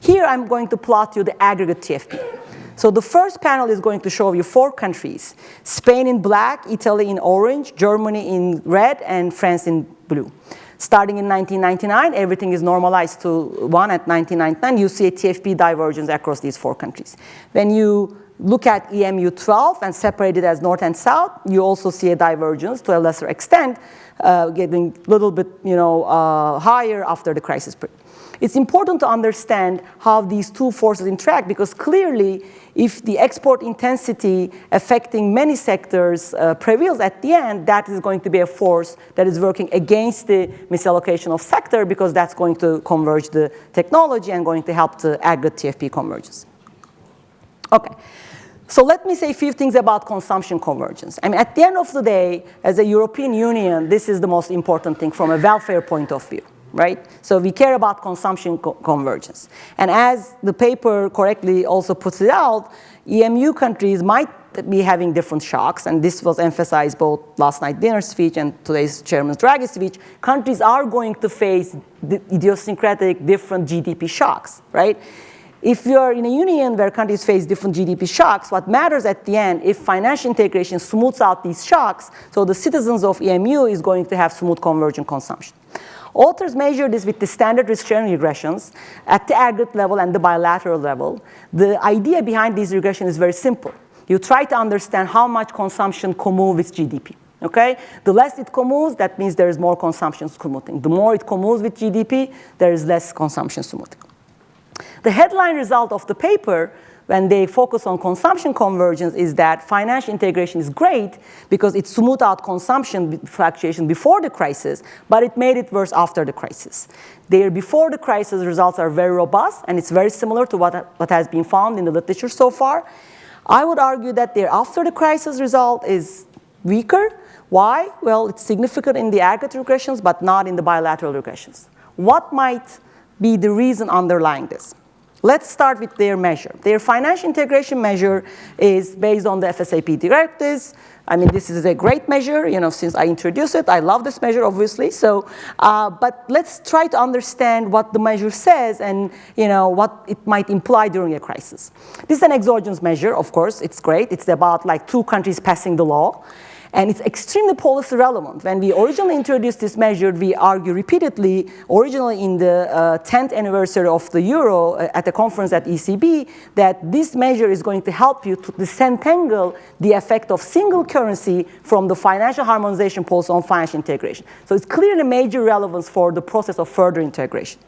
Here I'm going to plot you the aggregate TFP. So the first panel is going to show you four countries, Spain in black, Italy in orange, Germany in red, and France in blue. Starting in 1999, everything is normalized to one at 1999. You see a TFP divergence across these four countries. When you look at EMU 12 and separate it as north and south, you also see a divergence to a lesser extent, uh, getting a little bit you know, uh, higher after the crisis period. It's important to understand how these two forces interact because clearly if the export intensity affecting many sectors uh, prevails at the end, that is going to be a force that is working against the misallocation of sector because that's going to converge the technology and going to help the aggregate TFP convergence. Okay. So let me say a few things about consumption convergence. I mean, at the end of the day, as a European Union, this is the most important thing from a welfare point of view right? So we care about consumption co convergence. And as the paper correctly also puts it out, EMU countries might be having different shocks, and this was emphasized both last night dinner speech and today's Chairman Draghi speech. Countries are going to face idiosyncratic different GDP shocks, right? If you're in a union where countries face different GDP shocks, what matters at the end, if financial integration smooths out these shocks, so the citizens of EMU is going to have smooth convergent consumption. Authors measure this with the standard risk-sharing regressions at the aggregate level and the bilateral level. The idea behind these regressions is very simple. You try to understand how much consumption commoves with GDP. Okay? The less it commoves, that means there is more consumption commuting. The more it commoves with GDP, there is less consumption commuting. The headline result of the paper when they focus on consumption convergence is that financial integration is great because it smoothed out consumption fluctuation before the crisis, but it made it worse after the crisis. Their before the crisis results are very robust, and it's very similar to what, what has been found in the literature so far. I would argue that their after the crisis result is weaker. Why? Well, it's significant in the aggregate regressions, but not in the bilateral regressions. What might be the reason underlying this? Let's start with their measure. Their financial integration measure is based on the FSAP directives. I mean, this is a great measure, you know, since I introduced it. I love this measure, obviously. So, uh, but let's try to understand what the measure says and, you know, what it might imply during a crisis. This is an exogenous measure, of course. It's great. It's about like two countries passing the law. And it's extremely policy relevant. When we originally introduced this measure, we argue repeatedly, originally in the uh, 10th anniversary of the euro uh, at the conference at ECB, that this measure is going to help you to disentangle the effect of single currency from the financial harmonization policy on financial integration. So it's clearly major relevance for the process of further integration.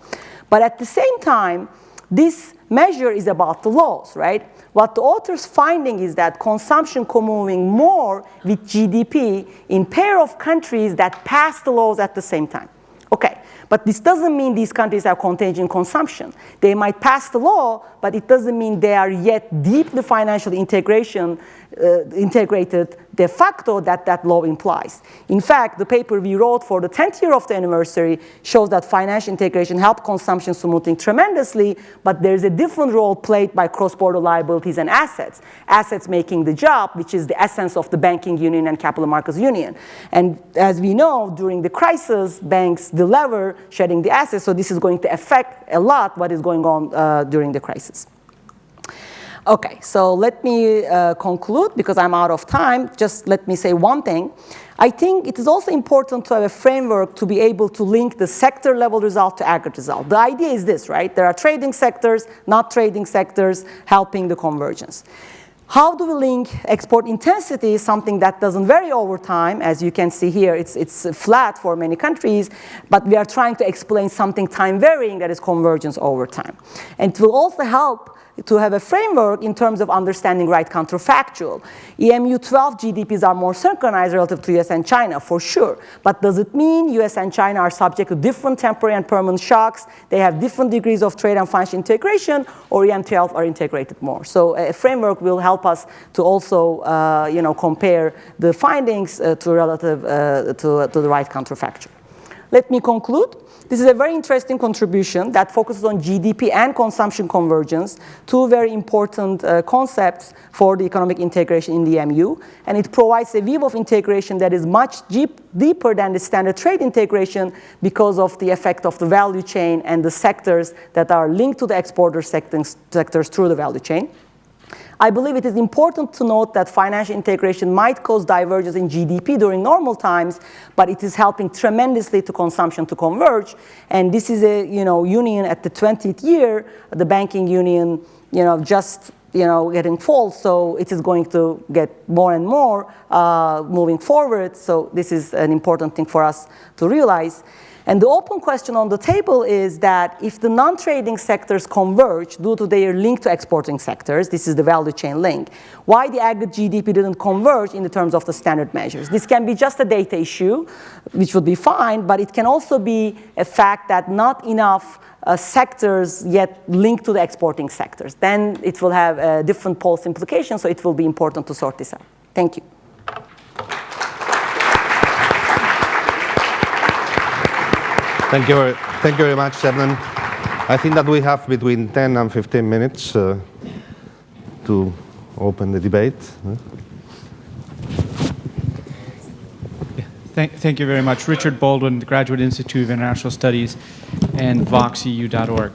But at the same time, this measure is about the laws, right? What the author's finding is that consumption co-moving more with GDP in pair of countries that pass the laws at the same time. Okay, but this doesn't mean these countries have contagion consumption. They might pass the law, but it doesn't mean they are yet deep the financial integration uh, integrated de facto that that law implies. In fact, the paper we wrote for the 10th year of the anniversary shows that financial integration helped consumption smoothing tremendously, but there's a different role played by cross-border liabilities and assets. Assets making the job, which is the essence of the banking union and capital markets union. And as we know, during the crisis, banks delever, shedding the assets, so this is going to affect a lot what is going on uh, during the crisis. Okay, so let me uh, conclude because I'm out of time. Just let me say one thing. I think it is also important to have a framework to be able to link the sector level result to aggregate result. The idea is this, right? There are trading sectors, not trading sectors, helping the convergence. How do we link export intensity, something that doesn't vary over time, as you can see here, it's, it's flat for many countries, but we are trying to explain something time varying that is convergence over time. And it will also help to have a framework in terms of understanding right counterfactual. EMU 12 GDPs are more synchronized relative to US and China, for sure. But does it mean US and China are subject to different temporary and permanent shocks? They have different degrees of trade and financial integration, or EM 12 are integrated more? So a framework will help us to also uh, you know, compare the findings uh, to relative uh, to, to the right counterfactual. Let me conclude. This is a very interesting contribution that focuses on GDP and consumption convergence, two very important uh, concepts for the economic integration in the EMU. And it provides a view of integration that is much deep, deeper than the standard trade integration because of the effect of the value chain and the sectors that are linked to the exporter sectors, sectors through the value chain. I believe it is important to note that financial integration might cause divergence in GDP during normal times, but it is helping tremendously to consumption to converge. And this is a you know, union at the 20th year, the banking union you know, just you know, getting full, so it is going to get more and more uh, moving forward. So this is an important thing for us to realize. And the open question on the table is that if the non-trading sectors converge due to their link to exporting sectors, this is the value chain link, why the aggregate GDP didn't converge in the terms of the standard measures. This can be just a data issue, which would be fine, but it can also be a fact that not enough uh, sectors yet linked to the exporting sectors. Then it will have a different policy implications, so it will be important to sort this out. Thank you. Thank you, very, thank you very much, Shebnem. I think that we have between 10 and 15 minutes uh, to open the debate. Thank, thank you very much. Richard Baldwin, the Graduate Institute of International Studies and voxeu.org.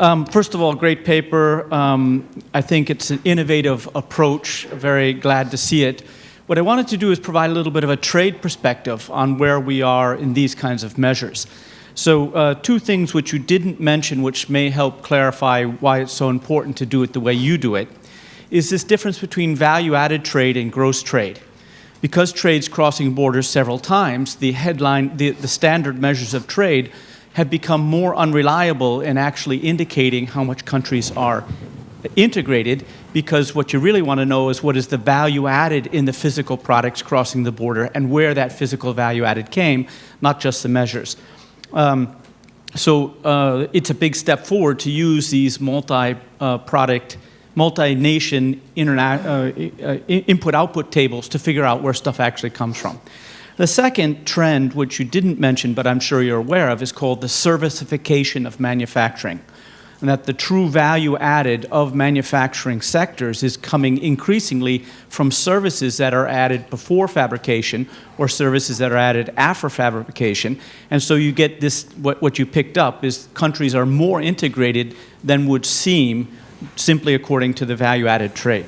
Um, first of all, great paper. Um, I think it's an innovative approach. Very glad to see it. What I wanted to do is provide a little bit of a trade perspective on where we are in these kinds of measures. So uh, two things which you didn't mention which may help clarify why it's so important to do it the way you do it is this difference between value-added trade and gross trade. Because trade's crossing borders several times, the headline, the, the standard measures of trade have become more unreliable in actually indicating how much countries are integrated because what you really want to know is what is the value added in the physical products crossing the border and where that physical value added came, not just the measures. Um, so uh, it's a big step forward to use these multi-product, uh, multi-nation uh, uh input-output tables to figure out where stuff actually comes from. The second trend, which you didn't mention, but I'm sure you're aware of, is called the servicification of manufacturing and that the true value added of manufacturing sectors is coming increasingly from services that are added before fabrication or services that are added after fabrication. And so you get this, what, what you picked up is countries are more integrated than would seem simply according to the value added trade.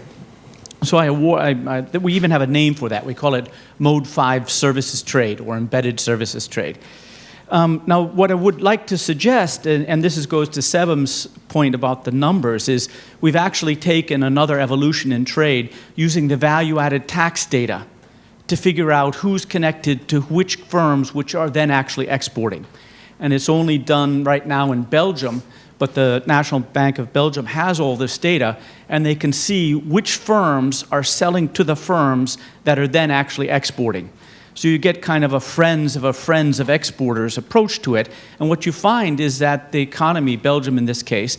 So I, I, I, we even have a name for that. We call it Mode 5 Services Trade or Embedded Services Trade. Um, now, what I would like to suggest, and, and this is, goes to Sebnem's point about the numbers, is we've actually taken another evolution in trade using the value-added tax data to figure out who's connected to which firms which are then actually exporting. And it's only done right now in Belgium, but the National Bank of Belgium has all this data, and they can see which firms are selling to the firms that are then actually exporting. So you get kind of a friends of a friends of exporters approach to it. And what you find is that the economy, Belgium in this case,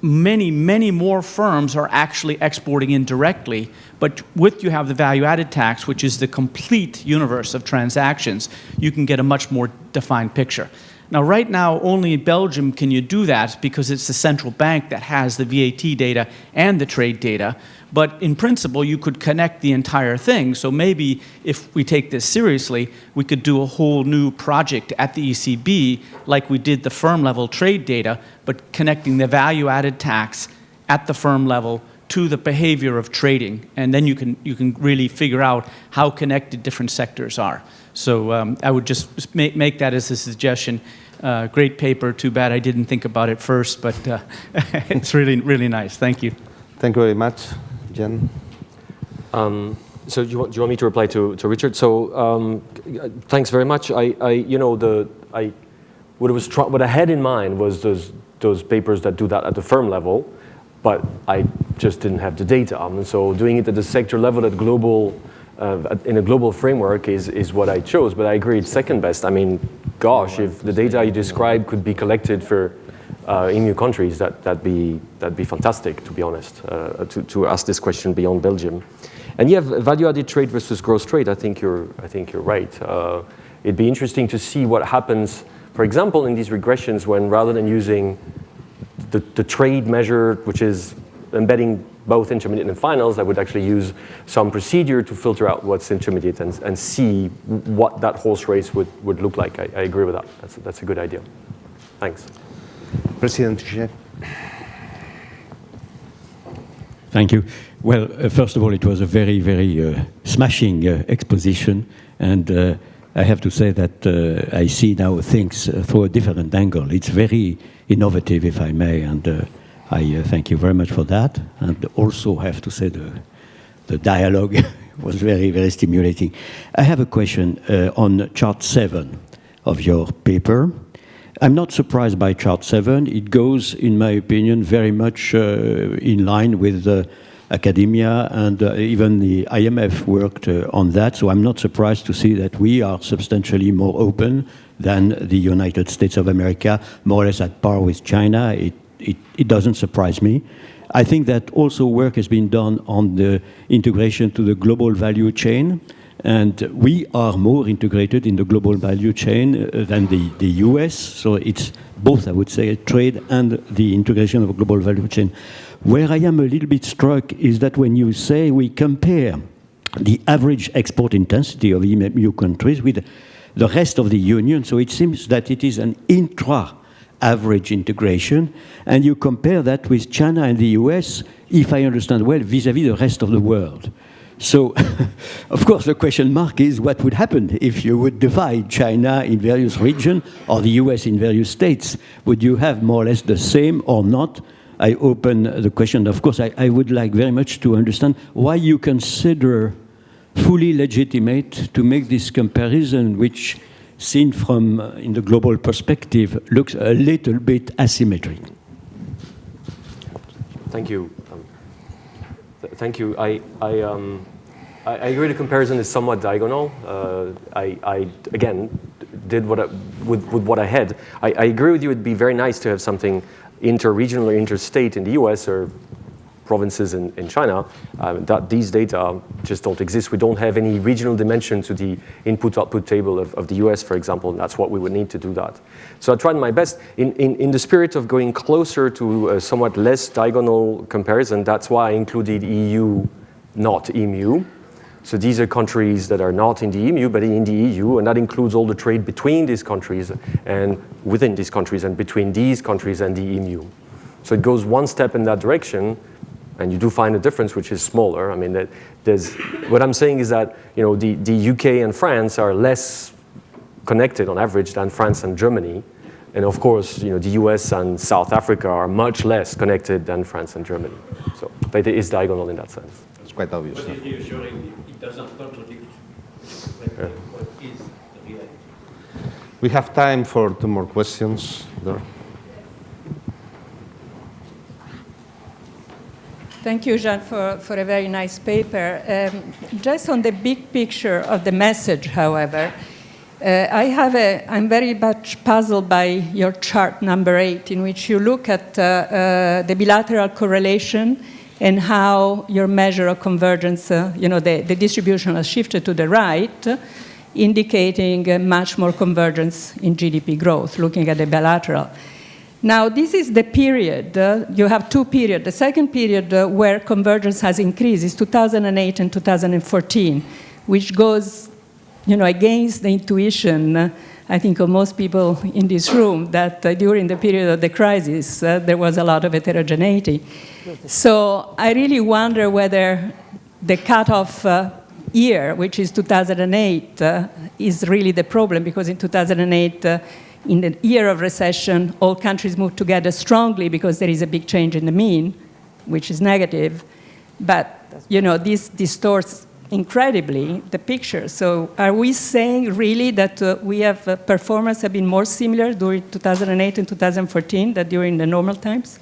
many, many more firms are actually exporting indirectly. But with you have the value added tax, which is the complete universe of transactions, you can get a much more defined picture. Now, right now, only in Belgium can you do that because it's the central bank that has the VAT data and the trade data. But in principle, you could connect the entire thing. So maybe if we take this seriously, we could do a whole new project at the ECB, like we did the firm level trade data, but connecting the value added tax at the firm level to the behavior of trading. And then you can, you can really figure out how connected different sectors are. So um, I would just make, make that as a suggestion. Uh, great paper. Too bad I didn't think about it first, but uh, (laughs) it's really, really nice. Thank you. Thank you very much, Jean. Um, so do you, want, do you want me to reply to, to Richard? So um, thanks very much. I, I, you know, the, I, what, was what I had in mind was those, those papers that do that at the firm level, but I just didn't have the data. And so doing it at the sector level, at global, uh, in a global framework is, is what I chose. But I agree, it's second best. I mean, gosh, if the data you described could be collected for uh, EMU countries, that, that'd, be, that'd be fantastic, to be honest, uh, to, to ask this question beyond Belgium. And yeah, value-added trade versus gross trade, I think you're, I think you're right. Uh, it'd be interesting to see what happens, for example, in these regressions when rather than using the, the trade measure, which is embedding both intermediate and finals, I would actually use some procedure to filter out what's intermediate and, and see what that horse race would, would look like. I, I agree with that. That's, that's a good idea. Thanks. President Trichet. Thank you. Well, uh, first of all, it was a very, very uh, smashing uh, exposition, and uh, I have to say that uh, I see now things uh, through a different angle. It's very innovative, if I may, and I thank you very much for that. And also have to say the, the dialogue (laughs) was very, very stimulating. I have a question on chart seven of your paper. I'm not surprised by chart seven. It goes, in my opinion, very much in line with academia and uh, even the IMF worked uh, on that. So I'm not surprised to see that we are substantially more open than the United States of America, more or less at par with China. It, it, it doesn't surprise me. I think that also work has been done on the integration to the global value chain. And we are more integrated in the global value chain uh, than the, the US. So it's both, I would say, trade and the integration of a global value chain. Where I am a little bit struck is that when you say we compare the average export intensity of EMU countries with the rest of the Union, so it seems that it is an intra average integration, and you compare that with China and the US, if I understand well, vis-à-vis -vis the rest of the world. So, (laughs) of course, the question mark is what would happen if you would divide China in various regions or the US in various states? Would you have more or less the same or not I open the question. Of course, I, I, would like very much to understand why you consider fully legitimate to make this comparison, which, seen from uh, in the global perspective, looks a little bit asymmetric. Thank you. Th thank you. I, I, um, I, I, agree the comparison is somewhat diagonal. Uh, I, I, again, did what I, with, with what I had. I, I agree with you. It'd be very nice to have something inter-regional or interstate in the US or provinces in, in China, uh, that these data just don't exist. We don't have any regional dimension to the input-output table of, of, the US, for example, and that's what we would need to do that. So I tried my best. In, in, in the spirit of going closer to a somewhat less diagonal comparison, that's why I included EU, not EMU. So these are countries that are not in the EMU, but in the EU, and that includes all the trade between these countries and within these countries and between these countries and the EMU. So it goes one step in that direction, and you do find a difference which is smaller. I mean, that there's, what I'm saying is that you know, the, the UK and France are less connected on average than France and Germany. And of course, you know, the US and South Africa are much less connected than France and Germany. So it is diagonal in that sense. It's quite obvious. But it doesn't contradict yeah. what is the reality. We have time for two more questions there. Thank you, Jean, for, for a very nice paper. Um, just on the big picture of the message, however, Uh, I have a, I'm very much puzzled by your chart number eight, in which you look at uh, uh, the bilateral correlation and how your measure of convergence, uh, you know, the, the distribution has shifted to the right, indicating much more convergence in GDP growth, looking at the bilateral. Now, this is the period, uh, you have two periods. The second period uh, where convergence has increased is 2008 and 2014, which goes you know, against the intuition, uh, I think, of most people in this room, that uh, during the period of the crisis, uh, there was a lot of heterogeneity. So I really wonder whether the cutoff uh, year, which is 2008, uh, is really the problem, because in 2008, uh, in the year of recession, all countries move together strongly because there is a big change in the mean, which is negative. But, you know, this distorts incredibly the picture. So are we saying really that uh, we have uh, performance have been more similar during 2008 and 2014 than during the normal times?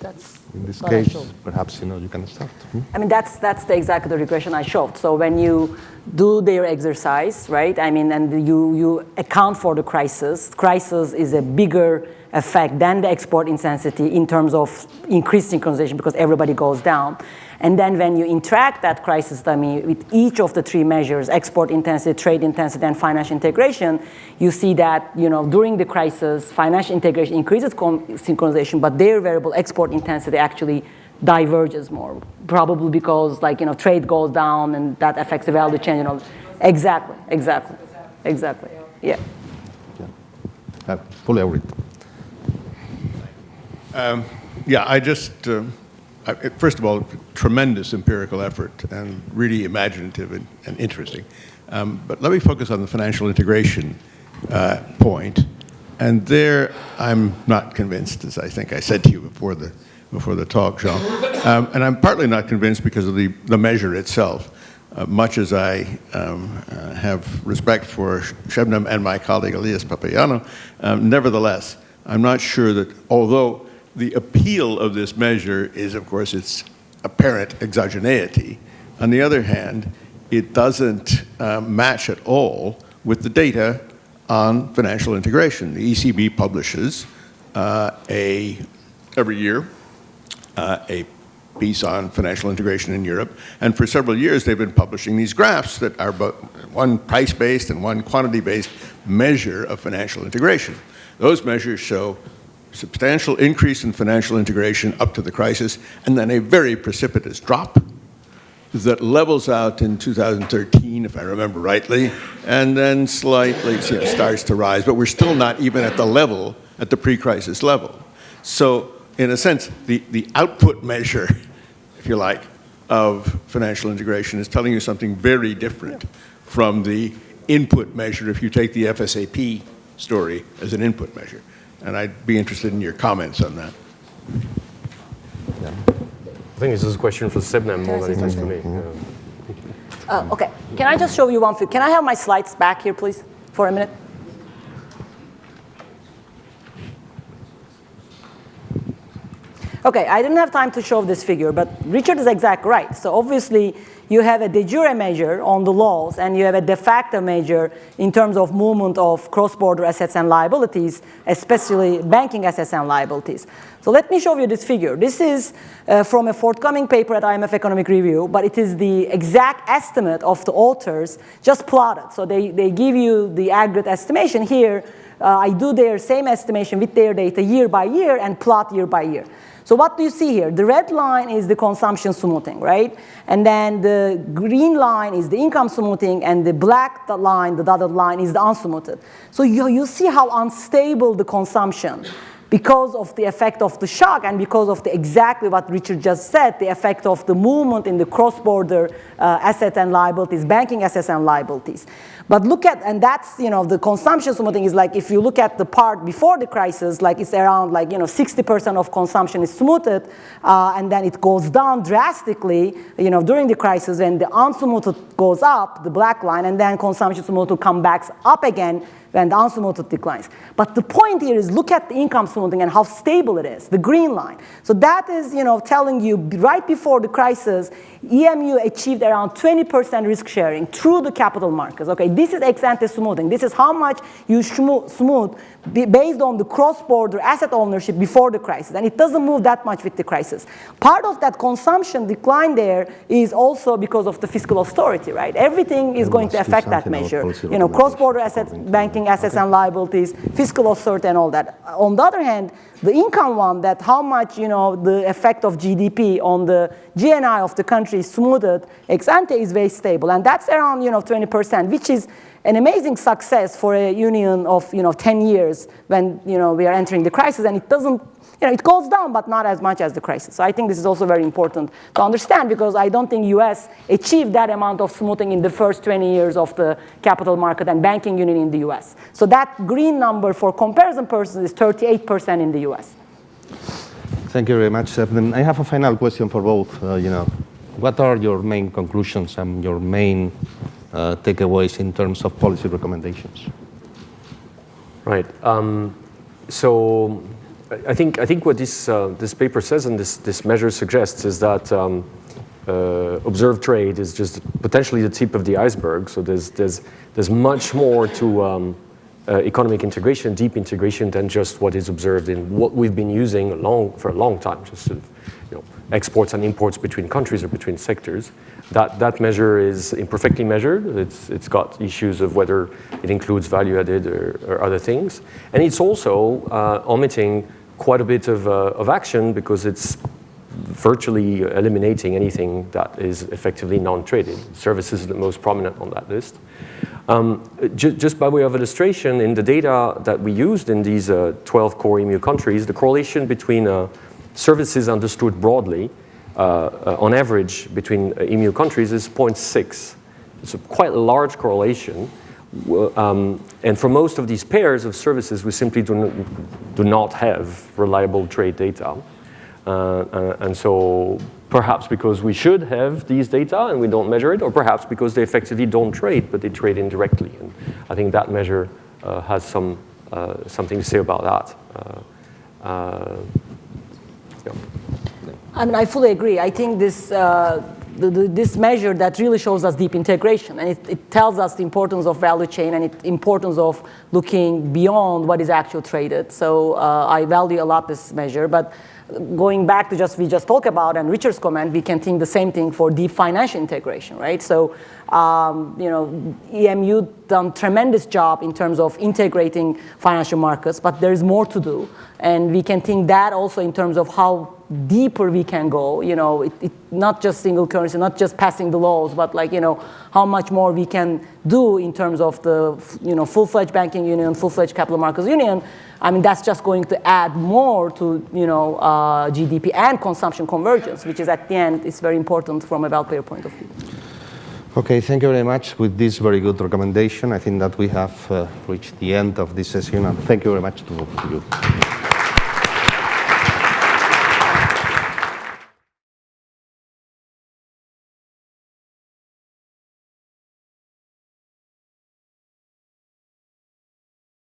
That's In this case, perhaps you know you can start. Hmm? I mean, that's, that's the exactly the regression I showed. So when you do their exercise, right, I mean, and you, you account for the crisis, crisis is a bigger effect than the export intensity in terms of increased synchronization because everybody goes down. And then when you interact that crisis dummy with each of the three measures, export intensity, trade intensity, and financial integration, you see that you know, during the crisis, financial integration increases synchronization, but their variable export intensity actually diverges more, probably because like, you know, trade goes down and that affects the value chain. You know. Exactly, exactly, exactly, yeah. I fully agree. Yeah, I just, uh, I, first of all, tremendous empirical effort and really imaginative and, and interesting. Um, but let me focus on the financial integration uh, point. And there, I'm not convinced, as I think I said to you before the, before the talk, Jean. Um, and I'm partly not convinced because of the, the measure itself. Uh, much as I um, uh, have respect for Shebnem and my colleague Elias Papaioannou, um, nevertheless, I'm not sure that although the appeal of this measure is, of course, its apparent exogeneity. On the other hand, it doesn't uh, match at all with the data on financial integration. The ECB publishes uh, a, every year uh, a piece on financial integration in Europe, and for several years they've been publishing these graphs that are both one price-based and one quantity-based measure of financial integration. Those measures show substantial increase in financial integration up to the crisis, and then a very precipitous drop that levels out in 2013, if I remember rightly, and then slightly you know, starts to rise, but we're still not even at the level, at the pre-crisis level. So in a sense, the, the output measure, if you like, of financial integration is telling you something very different from the input measure if you take the FSAP story as an input measure. And I'd be interested in your comments on that. I think this is a question for Sebnem more than it is for me. Yeah. Uh, okay, can I just show you one thing? Can I have my slides back here, please, for a minute? Okay, I didn't have time to show this figure, but Richard is exactly right. So obviously, you have a de jure measure on the laws, and you have a de facto measure in terms of movement of cross-border assets and liabilities, especially banking assets and liabilities. So let me show you this figure. This is uh, from a forthcoming paper at IMF Economic Review, but it is the exact estimate of the authors just plotted. So they, they give you the aggregate estimation here. Uh, I do their same estimation with their data year by year and plot year by year. So what do you see here? The red line is the consumption smoothing, right? And then the green line is the income smoothing, and the black line, the dotted line, is the unsmoothed. So you, you see how unstable the consumption because of the effect of the shock and because of the exactly what Richard just said, the effect of the movement in the cross-border uh, asset and liabilities, banking assets and liabilities. But look at, and that's, you know, the consumption smoothing is like, if you look at the part before the crisis, like it's around like, you know, 60% of consumption is smoothed, uh, and then it goes down drastically, you know, during the crisis, and the unsmoothed goes up, the black line, and then consumption smooth comes back up again when the unsmoothed declines. But the point here is look at the income smoothing and how stable it is, the green line. So that is, you know, telling you right before the crisis, EMU achieved around 20% risk sharing through the capital markets. Okay, this is ex ante smoothing. This is how much you smooth based on the cross-border asset ownership before the crisis, and it doesn't move that much with the crisis. Part of that consumption decline there is also because of the fiscal austerity, right? Everything is going to affect that measure. You know, cross-border asset banking assets and liabilities, fiscal authority and all that. On the other hand, the income one, that how much, you know, the effect of GDP on the GNI of the country is smoothed ex ante is very stable. And that's around, you know, 20%, which is an amazing success for a union of, you know, 10 years when, you know, we are entering the crisis and it doesn't you know, it goes down, but not as much as the crisis. So I think this is also very important to understand because I don't think US achieved that amount of smoothing in the first 20 years of the capital market and banking union in the US. So that green number for comparison purposes is 38% in the US. Thank you very much. Sir. I have a final question for both. Uh, you know, what are your main conclusions and your main uh, takeaways in terms of policy recommendations? Right. Um, so I think, I think what this, uh, this paper says and this, this measure suggests is that um, uh, observed trade is just potentially the tip of the iceberg. So there's, there's, there's much more to um, uh, economic integration, deep integration, than just what is observed in what we've been using long, for a long time, just sort of, you know, exports and imports between countries or between sectors. That, that measure is imperfectly measured. It's, it's got issues of whether it includes value added or, or other things. And it's also uh, omitting quite a bit of, uh, of action because it's virtually eliminating anything that is effectively non-traded. Services is the most prominent on that list. Um, ju just by way of illustration, in the data that we used in these uh, 12 core EMU countries, the correlation between uh, services understood broadly, on average between uh, EMU countries is 0.6. It's a quite large correlation. Um, and for most of these pairs of services, we simply do not, do not have reliable trade data. Uh, uh, and so perhaps because we should have these data and we don't measure it, or perhaps because they effectively don't trade, but they trade indirectly. And I think that measure uh, has some, uh, something to say about that. Uh, uh, yeah. I mean, I fully agree. I think this the, the, this measure that really shows us deep integration. And it, it, tells us the importance of value chain and the importance of looking beyond what is actually traded. So uh, I value a lot this measure. But going back to just we just talked about and Richard's comment, we can think the same thing for deep financial integration, right? So, um, you know, EMU done tremendous job in terms of integrating financial markets, but there is more to do. And we can think that also in terms of how deeper we can go, you know, it, it, not just single currency, not just passing the laws, but like, you know, how much more we can do in terms of the, you know, full-fledged banking union, full-fledged capital markets union. I mean, that's just going to add more to, you know, uh, GDP and consumption convergence, which is at the end is very important from a welfare point of view. Okay, thank you very much. With this very good recommendation, I think that we have uh, reached the end of this session, and thank you very much to, to you.